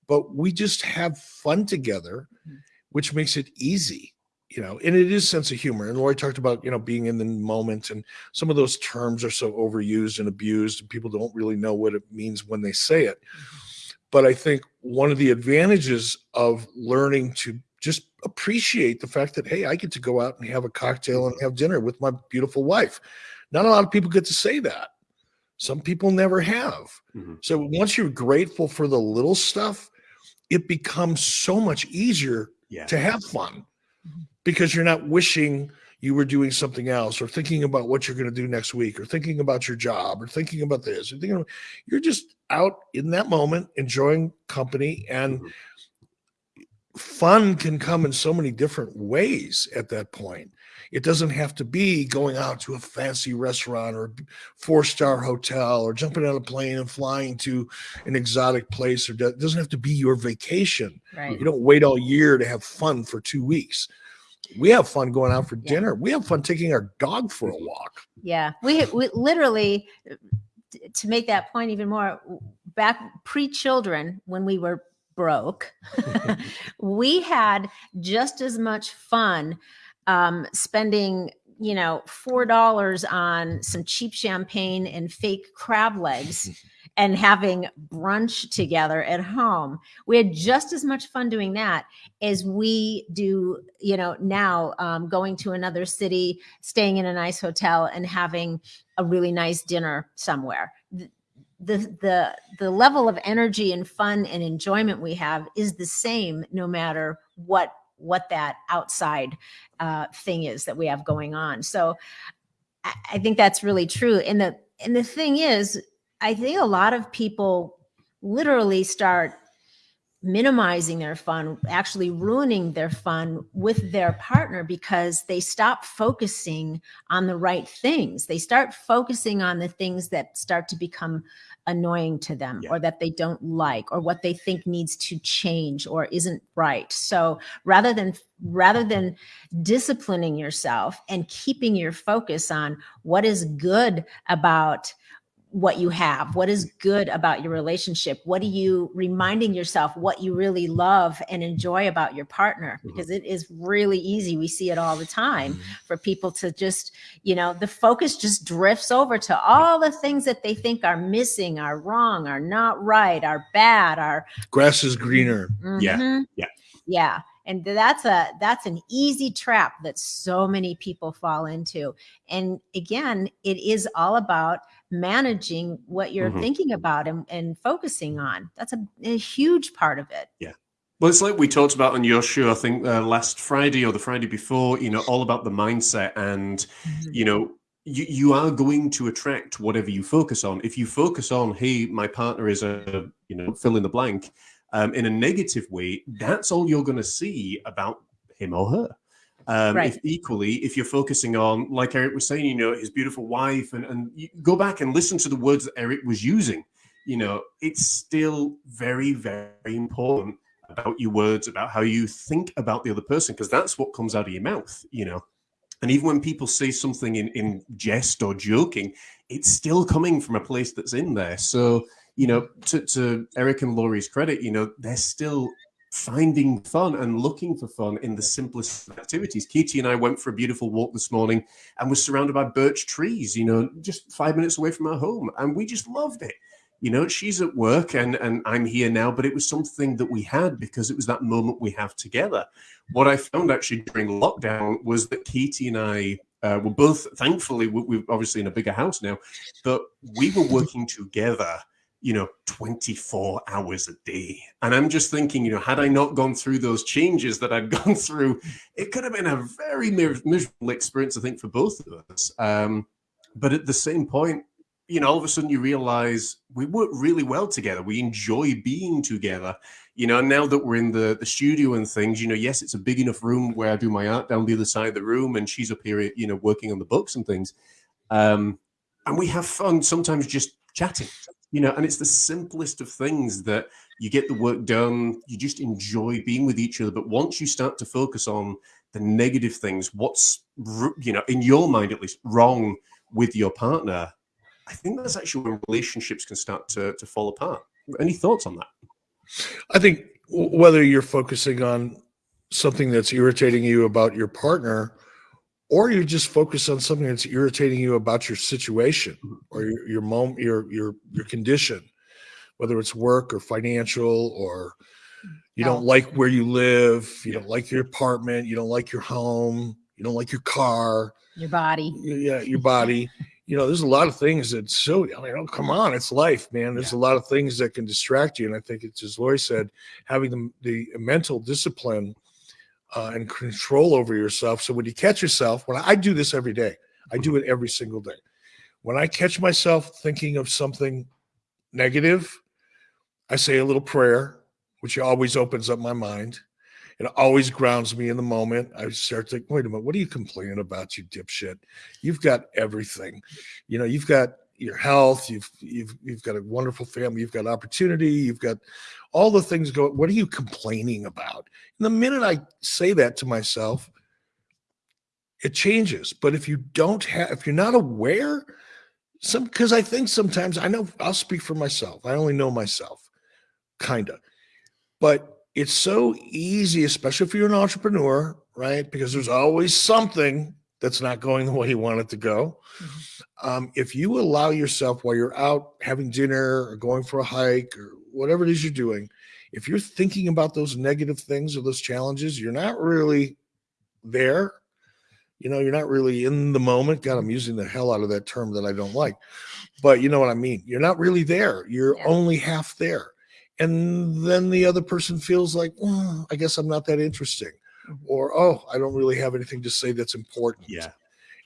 But we just have fun together, Mhm. which makes it easy, you know. And it is sense of humor. And Lori talked about you know being in the moment, and some of those terms are so overused and abused, and people don't really know what it means when they say it. But I think one of the advantages of learning to appreciate the fact that, hey, I get to go out and have a cocktail and have dinner with my beautiful wife. Not a lot of people get to say that. Some people never have. Mhm. So once you're grateful for the little stuff, it becomes so much easier Yeah. to have fun because you're not wishing you were doing something else or thinking about what you're going to do next week or thinking about your job or thinking about this or thinking about, you're just out in that moment enjoying company and Mhm. Fun can come in so many different ways at that point it doesn't have to be going out to a fancy restaurant or four star hotel or jumping on a plane and flying to an exotic place or it doesn't have to be your vacation Right. you don't wait all year to have fun for two weeks. We have fun going out for Yeah. dinner. We have fun taking our dog for a walk. Yeah, we we literally uh, to make that point even more back pre-children when we were broke, we had just as much fun um, spending you know four dollars on some cheap champagne and fake crab legs and having brunch together at home. We had just as much fun doing that as we do you know now um, going to another city staying in a nice hotel and having a really nice dinner somewhere the the the level of energy and fun and enjoyment we have is the same no matter what what that outside uh, thing is that we have going on so I, I think that's really true and the and the thing is i think a lot of people literally start minimizing their fun, actually ruining their fun with their partner because they stop focusing on the right things. They start focusing on the things that start to become annoying to them Yeah. or that they don't like or what they think needs to change or isn't right. So rather than rather than disciplining yourself and keeping your focus on what is good about what you have what is good about your relationship what are you reminding yourself what you really love and enjoy about your partner because it is really easy we see it all the time for people to just you know the focus just drifts over to all the things that they think are missing are wrong are not right are bad are Grass is greener. Yeah, Mhm. yeah. yeah and that's a that's an easy trap that so many people fall into and again it is all about managing what you're Mhm. thinking about and, and focusing on that's a, a huge part of it yeah Well, it's like we talked about on your show, I think uh, last Friday or the Friday before, you know, all about the mindset. And, you know, you, you are going to attract whatever you focus on. If you focus on, hey, my partner is a, you know, fill in the blank um, in a negative way, that's all you're going to see about him or her. Um, Right. If equally, if you're focusing on, like Eric was saying, you know, his beautiful wife, and, and you go back and listen to the words that Eric was using. you know, it's still very, very important about your words, about how you think about the other person, because that's what comes out of your mouth, you know. And even when people say something in, in jest or joking, it's still coming from a place that's in there. So, you know, to, to Eric and Laurie's credit, you know, they're still finding fun and looking for fun in the simplest activities. Katie and I went for a beautiful walk this morning and was surrounded by birch trees, you know, just five minutes away from our home. And we just loved it you know she's at work and and i'm here now but it was something that we had because it was that moment we have together what i found actually during lockdown was that katie and i uh, were both thankfully we're obviously in a bigger house now but we were working together you know 24 hours a day and i'm just thinking you know had i not gone through those changes that i'd gone through it could have been a very miserable experience i think for both of us um, but at the same point you know, all of a sudden you realize we work really well together. We enjoy being together. You know, now that we're in the, the studio and things, you know, yes, it's a big enough room where I do my art down the other side of the room and she's up here, you know, working on the books and things. Um, and we have fun sometimes just chatting, you know, and it's the simplest of things that you get the work done. You just enjoy being with each other. But once you start to focus on the negative things, what's, you know, in your mind at least, wrong with your partner, I think that's actually when relationships can start to, to fall apart. Any thoughts on that? I think whether you're focusing on something that's irritating you about your partner, or you just focus on something that's irritating you about your situation mm-hmm. or your your moment, your your your condition, whether it's work or financial, or you don't like where you live, you don't like your apartment, you don't like your home, you don't like your car, your body, yeah, your body you know, there's a lot of things that so I mean, oh, come on, it's life, man. There's yeah. a lot of things that can distract you, and I think it's as lori said, having the, the mental discipline uh, and control over yourself. So when you catch yourself, when I, I do this every day, I do it every single day. When I catch myself thinking of something negative, I say a little prayer, which always opens up my mind. It always grounds me in the moment. I start to think, wait a minute, what are you complaining about, you dipshit? You've got everything. You know, you've got your health, you've you've you've got a wonderful family, you've got opportunity, you've got all the things go, What are you complaining about? And the minute I say that to myself, it changes. But if you don't have, if you're not aware, some because I think sometimes I know I'll speak for myself. I only know myself, kind of. But it's so easy, especially if you're an entrepreneur, right? Because there's always something that's not going the way you want it to go. Mm-hmm. Um, if you allow yourself while you're out having dinner or going for a hike or whatever it is you're doing, if you're thinking about those negative things or those challenges, you're not really there. You know, you're not really in the moment. God, I'm using the hell out of that term that I don't like, but you know what I mean. You're not really there. You're only half there and then the other person feels like well, i guess i'm not that interesting mm-hmm. or oh i don't really have anything to say that's important yeah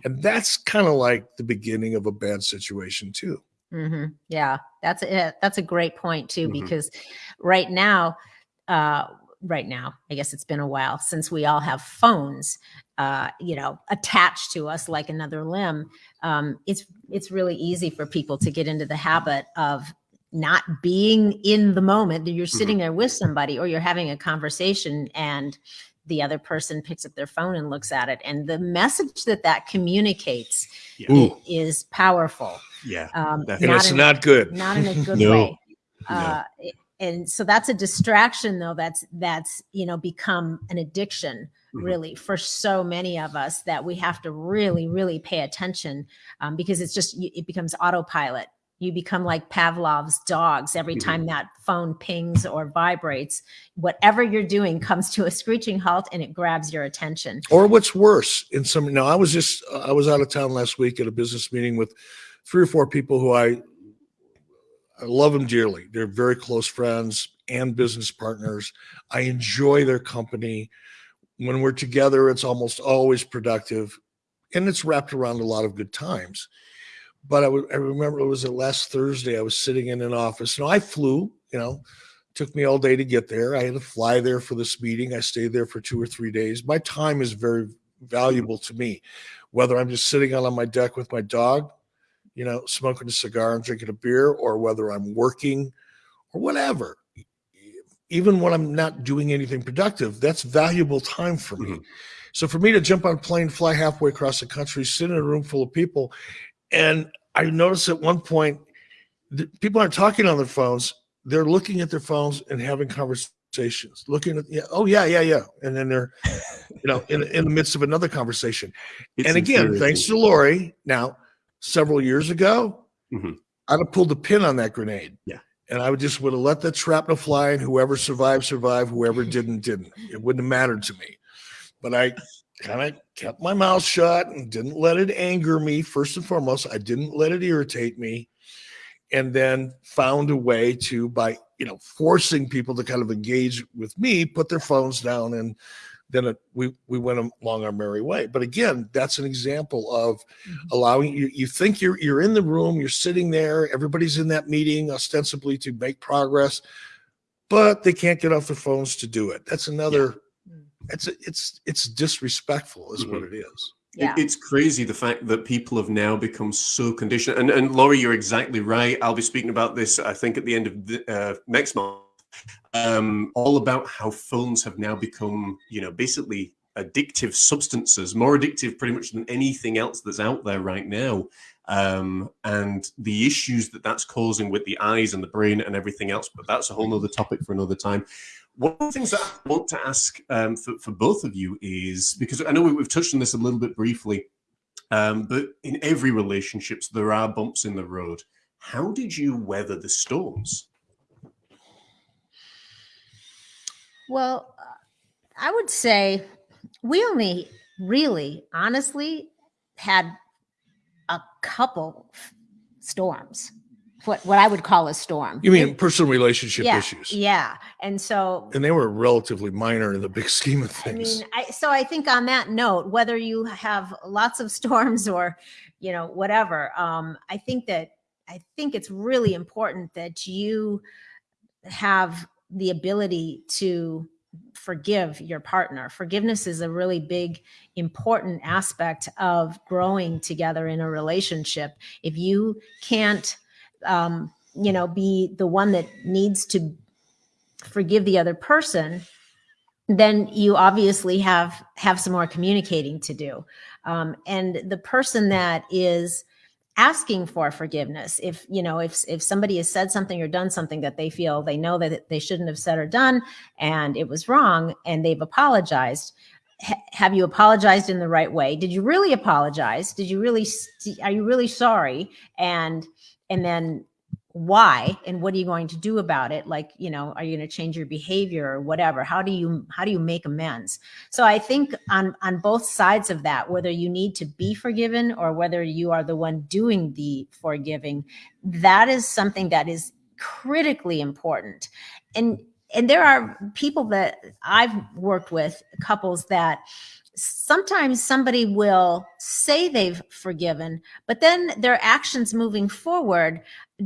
and that's kind of like the beginning of a bad situation too mm-hmm. yeah that's a that's a great point too mm-hmm. because right now uh right now i guess it's been a while since we all have phones uh you know attached to us like another limb um it's it's really easy for people to get into the habit of not being in the moment that you're mm-hmm. sitting there with somebody or you're having a conversation and the other person picks up their phone and looks at it and the message that that communicates yeah. is powerful yeah um, and it's in, not good not in a good no. way uh, no. and so that's a distraction though that's that's you know become an addiction mm-hmm. really for so many of us that we have to really really pay attention um, because it's just it becomes autopilot you become like Pavlov's dogs. Every mm-hmm. time that phone pings or vibrates, whatever you're doing comes to a screeching halt and it grabs your attention. Or what's worse, in some now I was just I was out of town last week at a business meeting with three or four people who I I love them dearly. They're very close friends and business partners. I enjoy their company. When we're together, it's almost always productive and it's wrapped around a lot of good times but I, I remember it was the last Thursday. I was sitting in an office. Know, I flew. You know, took me all day to get there. I had to fly there for this meeting. I stayed there for two or three days. My time is very valuable to me, whether I'm just sitting out on my deck with my dog, you know, smoking a cigar and drinking a beer, or whether I'm working or whatever. Even when I'm not doing anything productive, that's valuable time for me. Mhm. So for me to jump on a plane, fly halfway across the country, sit in a room full of people, and I noticed at one point, the, people aren't talking on their phones; they're looking at their phones and having conversations. Looking at, yeah, oh yeah, yeah, yeah, and then they're, you know, in in the midst of another conversation. It's and again, infuriating. thanks to Lori, now several years ago, Mhm. I'd have pulled the pin on that grenade. Yeah. And I would just would have let that shrapnel fly, and whoever survived, survived. Whoever didn't, didn't. It wouldn't have mattered to me. But I kind of kept my mouth shut and didn't let it anger me. First and foremost, I didn't let it irritate me. And then found a way to, by you know, forcing people to kind of engage with me, put their phones down, and then it, we we went along our merry way. But again, that's an example of mm-hmm. allowing you. You think you're you're in the room, you're sitting there, everybody's in that meeting ostensibly to make progress, but they can't get off their phones to do it. That's another. It's it's it's disrespectful, is what it is. Yeah. It's crazy the fact that people have now become so conditioned. And, and Laurie, you're exactly right. I'll be speaking about this, I think, at the end of the, uh, next month, um, all about how phones have now become, you know, basically addictive substances, more addictive pretty much than anything else that's out there right now. Um, and the issues that that's causing with the eyes and the brain and everything else. But that's a whole nother topic for another time. One of the things that I want to ask um, for, for both of you is because I know we- we've touched on this a little bit briefly, um, but in every relationships there are bumps in the road. How did you weather the storms? Well, I would say we only really, honestly, had a couple storms. What what I would call a storm. You mean personal relationship yeah, issues, Yeah, and so and they were relatively minor in the big scheme of things. I mean, I, so I think on that note, whether you have lots of storms or, you know, whatever, um, I think that I think it's really important that you have the ability to forgive your partner. Forgiveness is a really big, important aspect of growing together in a relationship. If you can't, um, you know, be the one that needs to forgive the other person, then you obviously have have some more communicating to do. Um, and the person that is asking for forgiveness if you know if if somebody has said something or done something that they feel they know that they shouldn't have said or done and it was wrong and they've apologized have you apologized in the right way? Did you really apologize? Did you really are you really sorry? And and then why and what are you going to do about it? Like you know are you going to change your behavior or whatever? How do you how do you make amends? So i think on on both sides of that whether you need to be forgiven or whether you are the one doing the forgiving that is something that is critically important. And and there are people that i've worked with couples that sometimes somebody will say they've forgiven but then their actions moving forward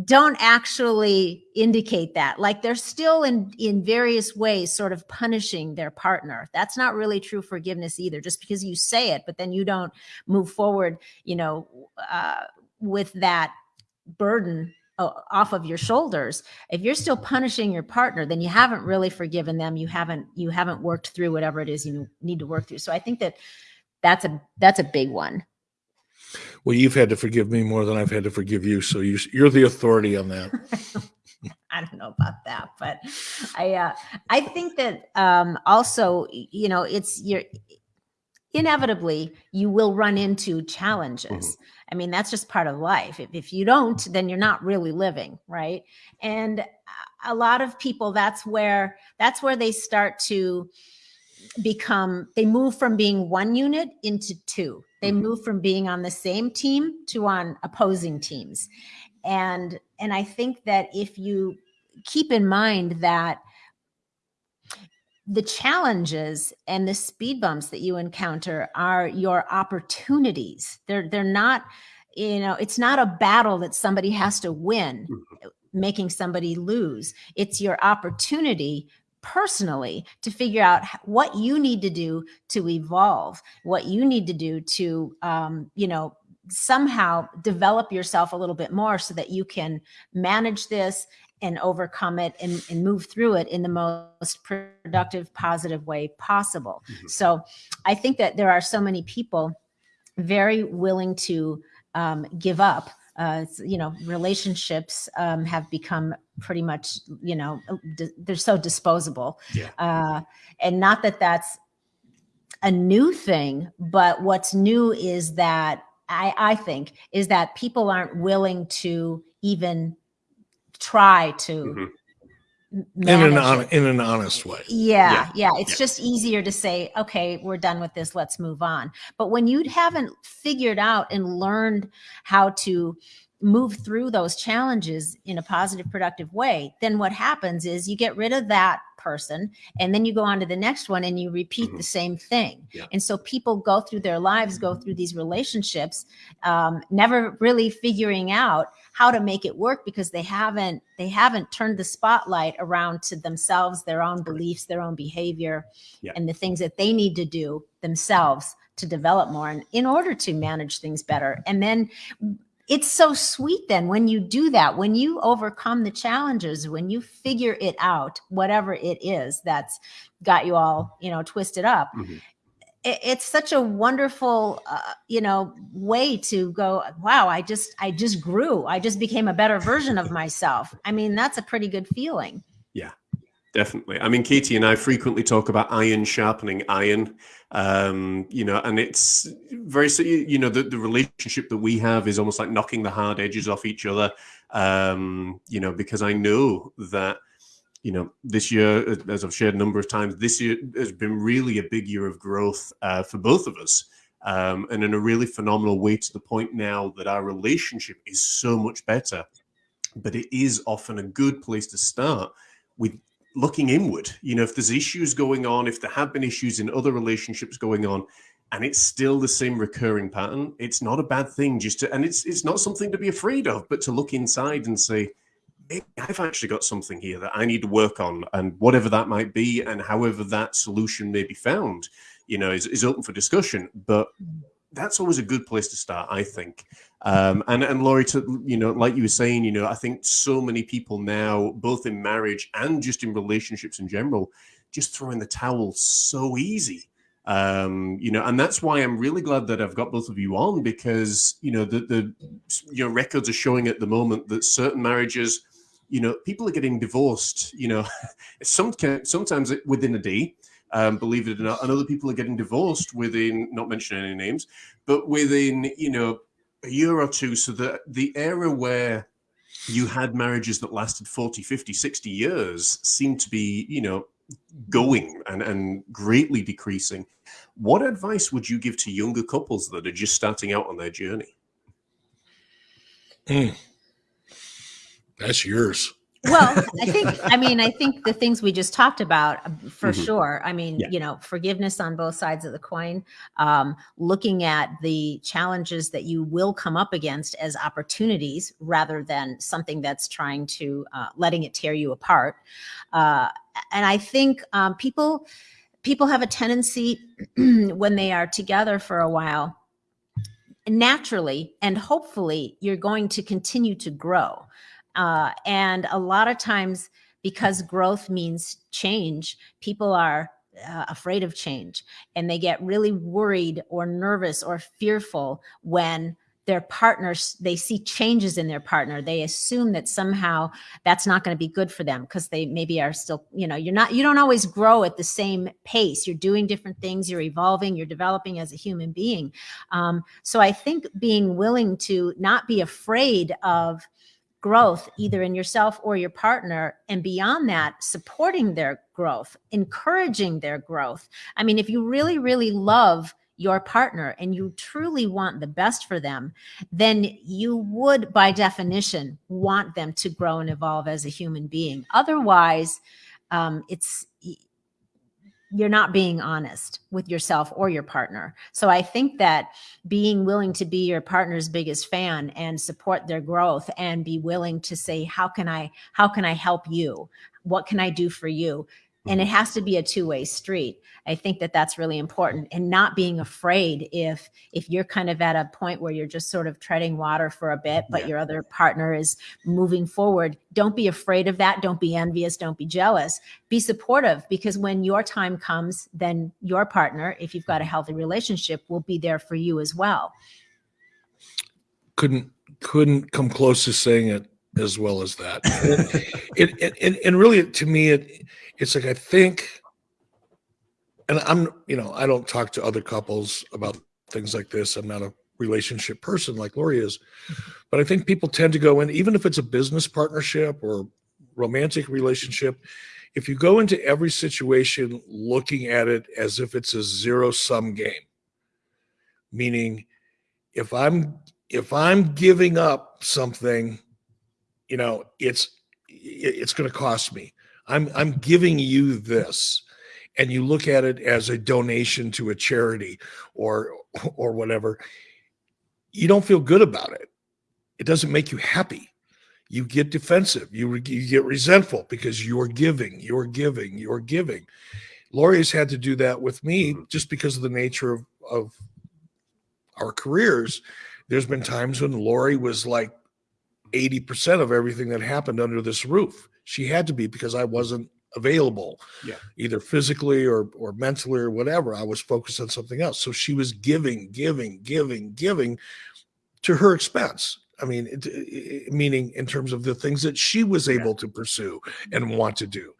don't actually indicate that. Like they're still in in various ways sort of punishing their partner. That's not really true forgiveness either just because you say it but then you don't move forward you know uh, with that burden off of your shoulders. If you're still punishing your partner then you haven't really forgiven them. You haven't you haven't worked through whatever it is you need to work through. So i think that that's a that's a big one. Well, you've had to forgive me more than I've had to forgive you, so you, you're the authority on that. I don't know about that, but I uh, I think that um, also you know it's you're inevitably you will run into challenges. I mean that's just part of life. If, if you don't, then you're not really living, right? And a- lot of people that's where that's where they start to become they move from being one unit into two. They Mhm. move from being on the same team to on opposing teams and and i think that if you keep in mind that the challenges and the speed bumps that you encounter are your opportunities. They're they're not you know it's not a battle that somebody has to win making somebody lose. It's your opportunity personally to figure out what you need to do to evolve what you need to do to um, you know somehow develop yourself a little bit more so that you can manage this and overcome it and, and move through it in the most productive, positive way possible. Mm-hmm. So I think that there are so many people very willing to um, give up. Uh, you know, relationships um, have become pretty much, you know, they're so disposable. Yeah. Uh, and not that that's a new thing, but what's new is that I, I think is that people aren't willing to even try to mm-hmm. in an on, in an honest way. Yeah, yeah. yeah. It's yeah. just easier to say, okay, we're done with this. Let's move on. But when you haven't figured out and learned how to move through those challenges in a positive, productive way, then what happens is you get rid of that person and then you go on to the next one and you repeat mm-hmm. the same thing. Yeah. And so people go through their lives, go through these relationships, um, never really figuring out how to make it work because they haven't they haven't turned the spotlight around to themselves, their own beliefs, their own behavior, yeah. and the things that they need to do themselves to develop more and in order to manage things better. And then it's so sweet then when you do that, when you overcome the challenges, when you figure it out, whatever it is that's got you all, you know, twisted up. Mm-hmm. It, it's such a wonderful, uh, you know, way to go. Wow, I just, I just grew. I just became a better version of myself. I mean, that's a pretty good feeling. Yeah, definitely. I mean, Katie and I frequently talk about iron sharpening iron um, you know, and it's very, you know, the, the relationship that we have is almost like knocking the hard edges off each other, um, you know, because I know that, you know, this year, as I've shared a number of times, this year has been really a big year of growth uh, for both of us. Um, and in a really phenomenal way to the point now that our relationship is so much better. But it is often a good place to start with looking inward. You know, if there's issues going on, if there have been issues in other relationships going on, and it's still the same recurring pattern, it's not a bad thing. Just to, and it's it's not something to be afraid of, but to look inside and say, I've actually got something here that I need to work on, and whatever that might be, and however that solution may be found, you know, is, is open for discussion. But that's always a good place to start, I think. Um, and and Laurie, to, you know, like you were saying, you know, I think so many people now, both in marriage and just in relationships in general, just throwing the towel so easy. Um, you know, and that's why I'm really glad that I've got both of you on because you know the the you know records are showing at the moment that certain marriages, you know, people are getting divorced. You know, some sometimes within a day, um, believe it or not, and other people are getting divorced within not mentioning any names, but within you know a year or two. So that the era where you had marriages that lasted 40, 50, 60 years seemed to be, you know, going and, and greatly decreasing. What advice would you give to younger couples that are just starting out on their journey? Mm. That's yours well, I think, I mean, I think the things we just talked about uh, for mm-hmm. sure. I mean, yeah. you know, forgiveness on both sides of the coin, um, looking at the challenges that you will come up against as opportunities rather than something that's trying to uh, letting it tear you apart. Uh, and I think um, people, people have a tendency when they are together for a while naturally and hopefully you're going to continue to grow uh, and a lot of times, because growth means change, people are uh, afraid of change and they get really worried or nervous or fearful when their partners they see changes in their partner. They assume that somehow that's not going to be good for them because they maybe are still you know you're not you don't always grow at the same pace. You're doing different things you're evolving you're developing as a human being. Um, so i think being willing to not be afraid of growth either in yourself or your partner and beyond that supporting their growth encouraging their growth. I mean if you really really love your partner and you truly want the best for them then you would by definition want them to grow and evolve as a human being. Otherwise um, it's you're not being honest with yourself or your partner. So I think that being willing to be your partner's biggest fan and support their growth and be willing to say how can I how can I help you? What can I do for you? And it mm-hmm. has to be a two-way street. I think that that's really important and not being afraid if if you're kind of at a point where you're just sort of treading water for a bit but Yeah. your other partner is moving forward don't be afraid of that. Don't be envious. Don't be jealous. Be supportive because when your time comes then your partner if you've got a mm-hmm. healthy relationship will be there for you as well. Couldn't couldn't come close to saying it as well as that. it, it, and, and really, to me, it it's like I think, and I'm you know I don't talk to other couples about things like this. I'm not a relationship person like Lori is, mm-hmm. but I think people tend to go in even if it's a business partnership or romantic relationship. If you go into every situation looking at it as if it's a zero sum game, meaning if I'm if I'm giving up something, you know, it's it's going to cost me. I'm I'm giving you this, and you look at it as a donation to a charity or or whatever. You don't feel good about it. It doesn't make you happy. You get defensive. You, you get resentful because you're giving, you're giving, you're giving. Lori has had to do that with me mm-hmm. just because of the nature of, of our careers there's been times when Lori was like 80% of everything that happened under this roof. She had to be because I wasn't available, Yeah. either physically or or mentally or whatever. I was focused on something else. So she was giving, giving, giving, giving to her expense. I mean, it, it- meaning in terms of the things that she was able to pursue and want to do.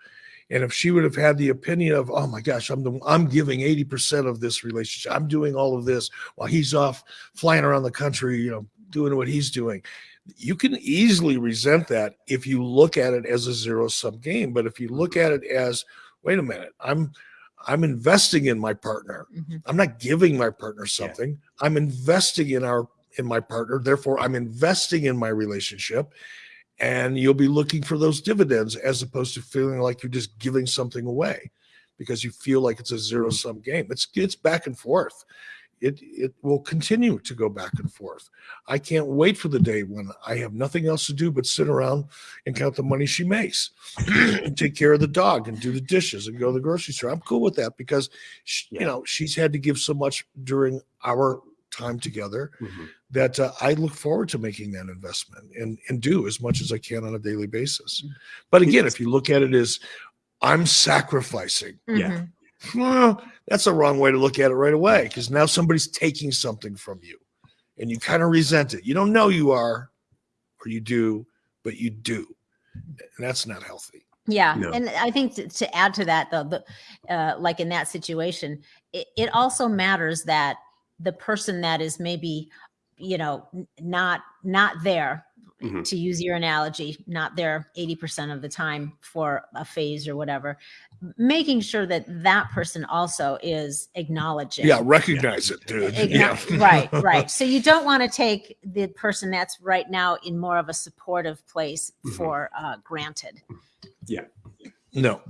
And if she would have had the opinion of, oh my gosh, I'm the, I'm giving 80% of this relationship, I'm doing all of this while he's off flying around the country, you know, doing what he's doing. You can easily resent that if you look at it as a zero sum game. But if you look at it as, wait a minute, I'm I'm investing in my partner. Mhm. I'm not giving my partner something. I'm investing in our in my partner. Therefore, I'm investing in my relationship. And you'll be looking for those dividends as opposed to feeling like you're just giving something away because you feel like it's a zero sum game. It's it's back and forth. It it will continue to go back and forth. I can't wait for the day when I have nothing else to do but sit around and count the money she makes and take care of the dog and do the dishes and go to the grocery store. I'm cool with that because she, Yeah. you know she's had to give so much during our time together Mhm. that uh, I look forward to making that investment and and do as much as I can on a daily basis. But again, if you look at it as I'm sacrificing, Yeah. Mhm. Well, that's a wrong way to look at it right away because now somebody's taking something from you and you kind of resent it. You don't know you are, or you do, but you do. And that's not healthy. Yeah, No. and I think to, to add to that, though, the, uh, like in that situation, it, it also matters that the person that is maybe, you know, not not there, Mhm. to use your analogy, not there eighty percent of the time for a phase or whatever, making sure that that person also is acknowledging. Yeah, recognize it, dude. Yeah. Right, right. So you don't want to take the person that's right now in more of a supportive place Mhm. for uh, granted. Yeah. No.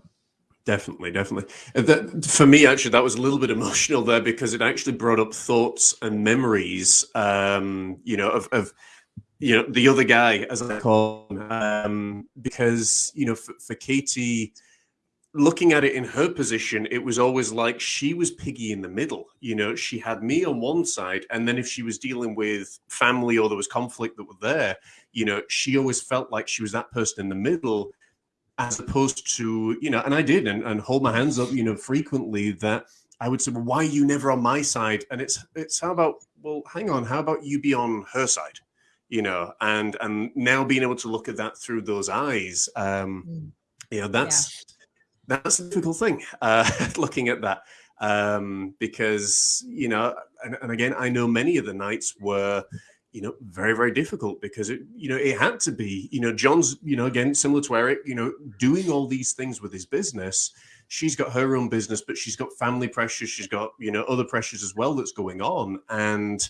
Definitely, definitely. That, for me, actually, that was a little bit emotional there because it actually brought up thoughts and memories, um, you know, of, of you know the other guy, as I call him, um, because you know, for, for Katie, looking at it in her position, it was always like she was piggy in the middle. You know, she had me on one side, and then if she was dealing with family or there was conflict that were there, you know, she always felt like she was that person in the middle as opposed to you know and i did and, and hold my hands up you know frequently that i would say well why are you never on my side and it's it's how about well hang on how about you be on her side you know and and now being able to look at that through those eyes um Mm. you know that's that's a difficult thing uh looking at that um because you know and, and again i know many of the nights were you know very very difficult because it you know it had to be you know john's you know again similar to eric you know doing all these things with his business. She's got her own business but she's got family pressures she's got you know other pressures as well that's going on. And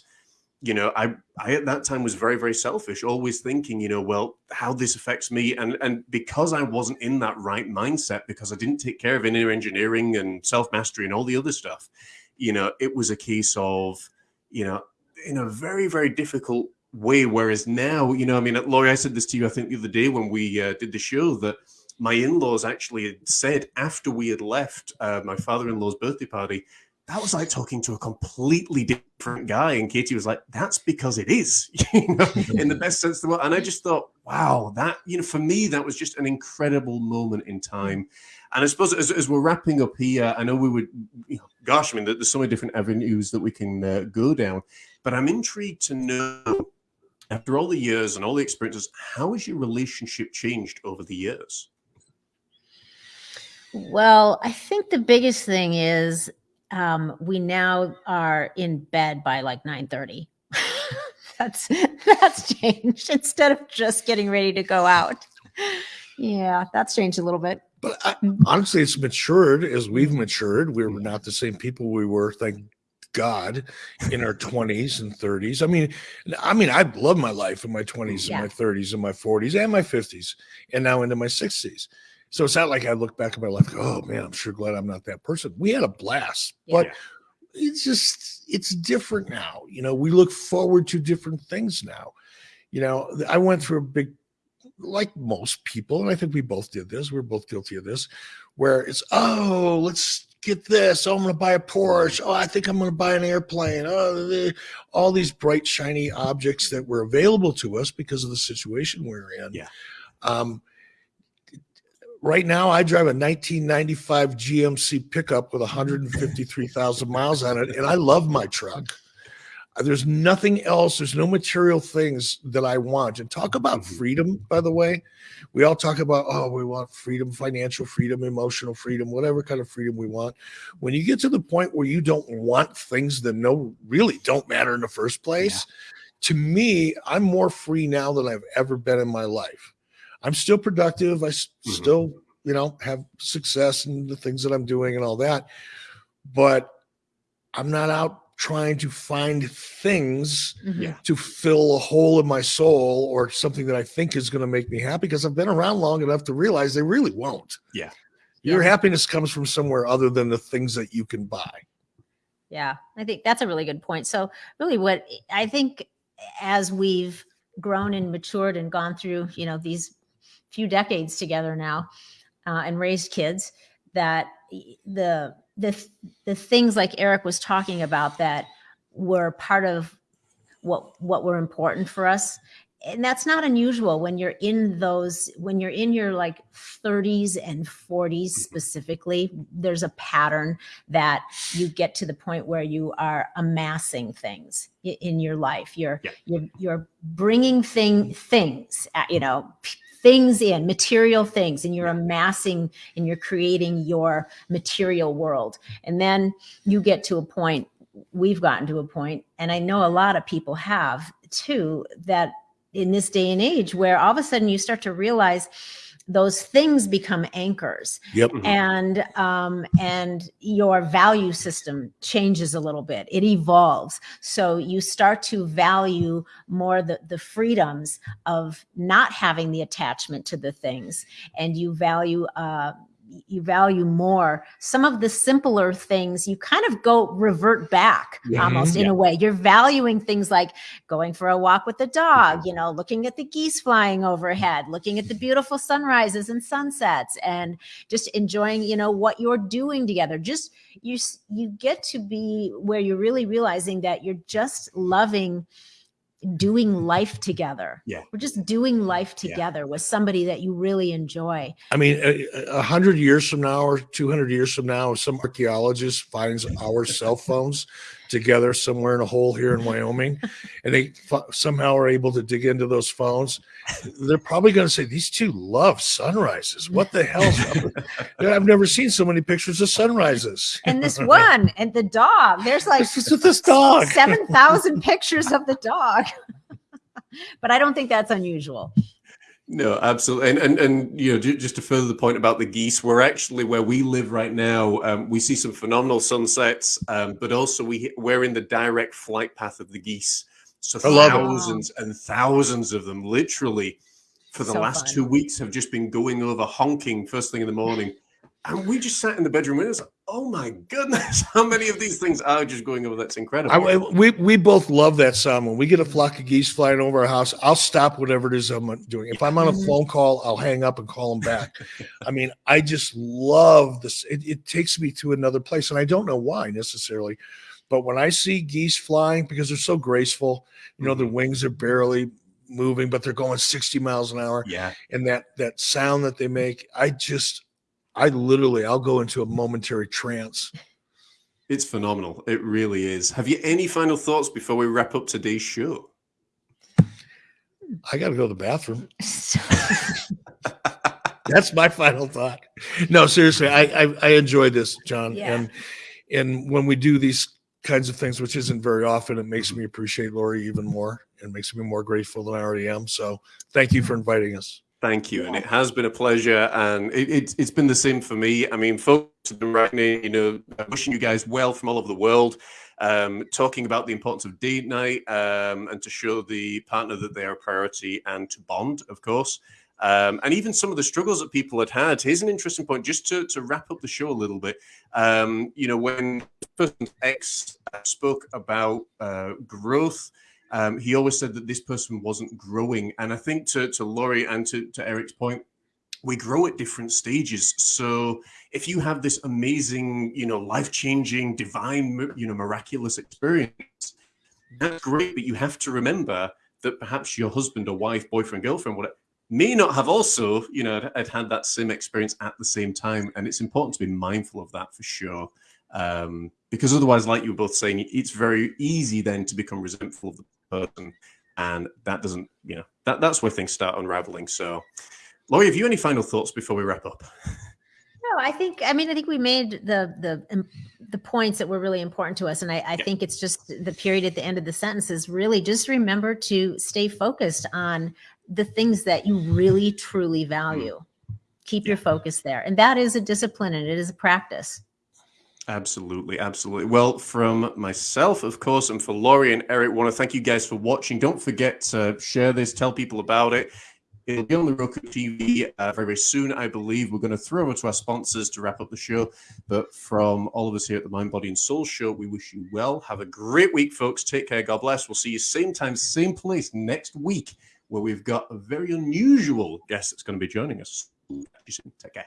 you know i i at that time was very very selfish always thinking you know well how this affects me. And and because i wasn't in that right mindset because i didn't take care of inner engineering and self mastery and all the other stuff you know it was a case of you know in a very very difficult way. Whereas now you know i mean laurie i said this to you i think the other day when we uh, did the show that my in-laws actually had said after we had left uh, my father-in-law's birthday party that was like talking to a completely different guy. And Katie was like, that's because it is, you know, in the best sense of the word. And I just thought, wow, that, you know, for me, that was just an incredible moment in time. And I suppose as, as we're wrapping up here, I know we would, you know, gosh, I mean, there's so many different avenues that we can uh, go down, but I'm intrigued to know, after all the years and all the experiences, how has your relationship changed over the years? Well, I think the biggest thing is um, we now are in bed by like 9 30. that's that's changed instead of just getting ready to go out. Yeah, that's changed a little bit. But I, honestly, it's matured as we've matured. We're not the same people we were, thank God, in our 20s and 30s. I mean, I mean, I love my life in my 20s Yeah. and my 30s and my 40s and my 50s, and now into my 60s. So it's not like I look back at my life, oh man, I'm sure glad I'm not that person. We had a blast, but Yeah. it's just it's different now. You know, we look forward to different things now. You know, I went through a big like most people, and I think we both did this, we're both guilty of this, where it's, oh, let's get this. Oh, I'm going to buy a Porsche. Oh, I think I'm going to buy an airplane. Oh, the, all these bright, shiny objects that were available to us because of the situation we're in. Yeah. Um, right now, I drive a 1995 GMC pickup with 153,000 miles on it, and I love my truck. There's nothing else. There's no material things that I want. And talk about Mhm. freedom, by the way. We all talk about, oh, we want freedom, financial freedom, emotional freedom, whatever kind of freedom we want. When you get to the point where you don't want things that no really don't matter in the first place, to me, I'm more free now than I've ever been in my life. I'm still productive. I s- Mhm. still, you know, have success in the things that I'm doing and all that. But I'm not out trying to find things Mhm. Yeah. to fill a hole in my soul or something that I think is going to make me happy because I've been around long enough to realize they really won't. Yeah. Your Yeah. happiness comes from somewhere other than the things that you can buy. Yeah, I think that's a really good point. So, really, what I think as we've grown and matured and gone through, you know, these few decades together now, uh, and raised kids, that the the the things like Eric was talking about that were part of what what were important for us and that's not unusual when you're in those when you're in your like 30s and 40s specifically there's a pattern that you get to the point where you are amassing things in your life you're Yeah. you're you're bringing thing things uh, you know things in material things and you're amassing and you're creating your material world. And then you get to a point we've gotten to a point and i know a lot of people have too that in this day and age where all of a sudden you start to realize those things become anchors Yep. Mhm. and um, and your value system changes a little bit it evolves so you start to value more the, the freedoms of not having the attachment to the things and you value uh, you value more some of the simpler things you kind of go revert back Yeah. almost in a way. You're valuing things like going for a walk with the dog mm-hmm. you know looking at the geese flying overhead looking at the beautiful sunrises and sunsets and just enjoying you know what you're doing together. Just you you get to be where you're really realizing that you're just loving doing life together Yeah. we're just doing life Yeah. together with somebody that you really enjoy I mean, a, a hundred years from now or 200 years from now, if some archaeologist finds our cell phones together somewhere in a hole here in Wyoming, and they f- somehow are able to dig into those phones, they're probably going to say, these two love sunrises. What the hell? I've never seen so many pictures of sunrises. and this one and the dog there's like This is this dog. 7,000 pictures of the dog. but I don't think that's unusual. No, absolutely, and and and you know, just to further the point about the geese, we're actually where we live right now. Um, we see some phenomenal sunsets, um, but also we we're in the direct flight path of the geese. So I thousands and thousands of them, literally, for the So last fun. two weeks, have just been going over honking first thing in the morning. And we just sat in the bedroom windows. Oh my goodness, how many of these things are just going over? That's incredible. I, we we both love that sound. When we get a flock of geese flying over our house, I'll stop whatever it is I'm doing. If I'm on a mm-hmm. phone call, I'll hang up and call them back. I mean, I just love this. It, it takes me to another place, and I don't know why necessarily, but when I see geese flying because they're so graceful, you know, mm-hmm. their wings are barely moving, but they're going 60 miles an hour. Yeah, and that that sound that they make, I just I literally I'll go into a momentary trance. It's phenomenal. It really is. Have you any final thoughts before we wrap up today's show? I got to go to the bathroom. That's my final thought. No, seriously, I I, I enjoy this, John, yeah. and and when we do these kinds of things, which isn't very often, it makes me appreciate Lori even more and makes me more grateful than I already am. So, thank you for inviting us. Thank you, and it has been a pleasure, and it, it, has been the same for me. I mean, folks have been writing, you know, wishing you guys well from all over the world, um, talking about the importance of date night, um, and to show the partner that they are a priority, and to bond, of course, um, and even some of the struggles that people had had. Here's an interesting point, just to, to wrap up the show a little bit. Um, you know, when person X spoke about uh, growth um, he always said that this person wasn't growing. And I think to, to Laurie and to, to Eric's point, we grow at different stages. So if you have this amazing, you know, life changing, divine, you know, miraculous experience, that's great. But you have to remember that perhaps your husband or wife, boyfriend, girlfriend, whatever, may not have also, you know, had had that same experience at the same time. And it's important to be mindful of that for sure. Um, because otherwise, like you were both saying, it's very easy then to become resentful of the person, and that doesn't, you know, that that's where things start unraveling. So, Laurie, have you any final thoughts before we wrap up? No, I think I mean I think we made the the the points that were really important to us, and I, I yeah. think it's just the period at the end of the sentence is really just remember to stay focused on the things that you really truly value. Mm. Keep yeah. your focus there, and that is a discipline and it is a practice. Absolutely, absolutely. Well, from myself, of course, and for Laurie and Eric, want to thank you guys for watching. Don't forget to share this, tell people about it. It'll be on the Roku TV uh, very, very soon, I believe. We're going to throw over to our sponsors to wrap up the show. But from all of us here at the Mind, Body, and Soul Show, we wish you well. Have a great week, folks. Take care. God bless. We'll see you same time, same place next week, where we've got a very unusual guest that's going to be joining us. Take care.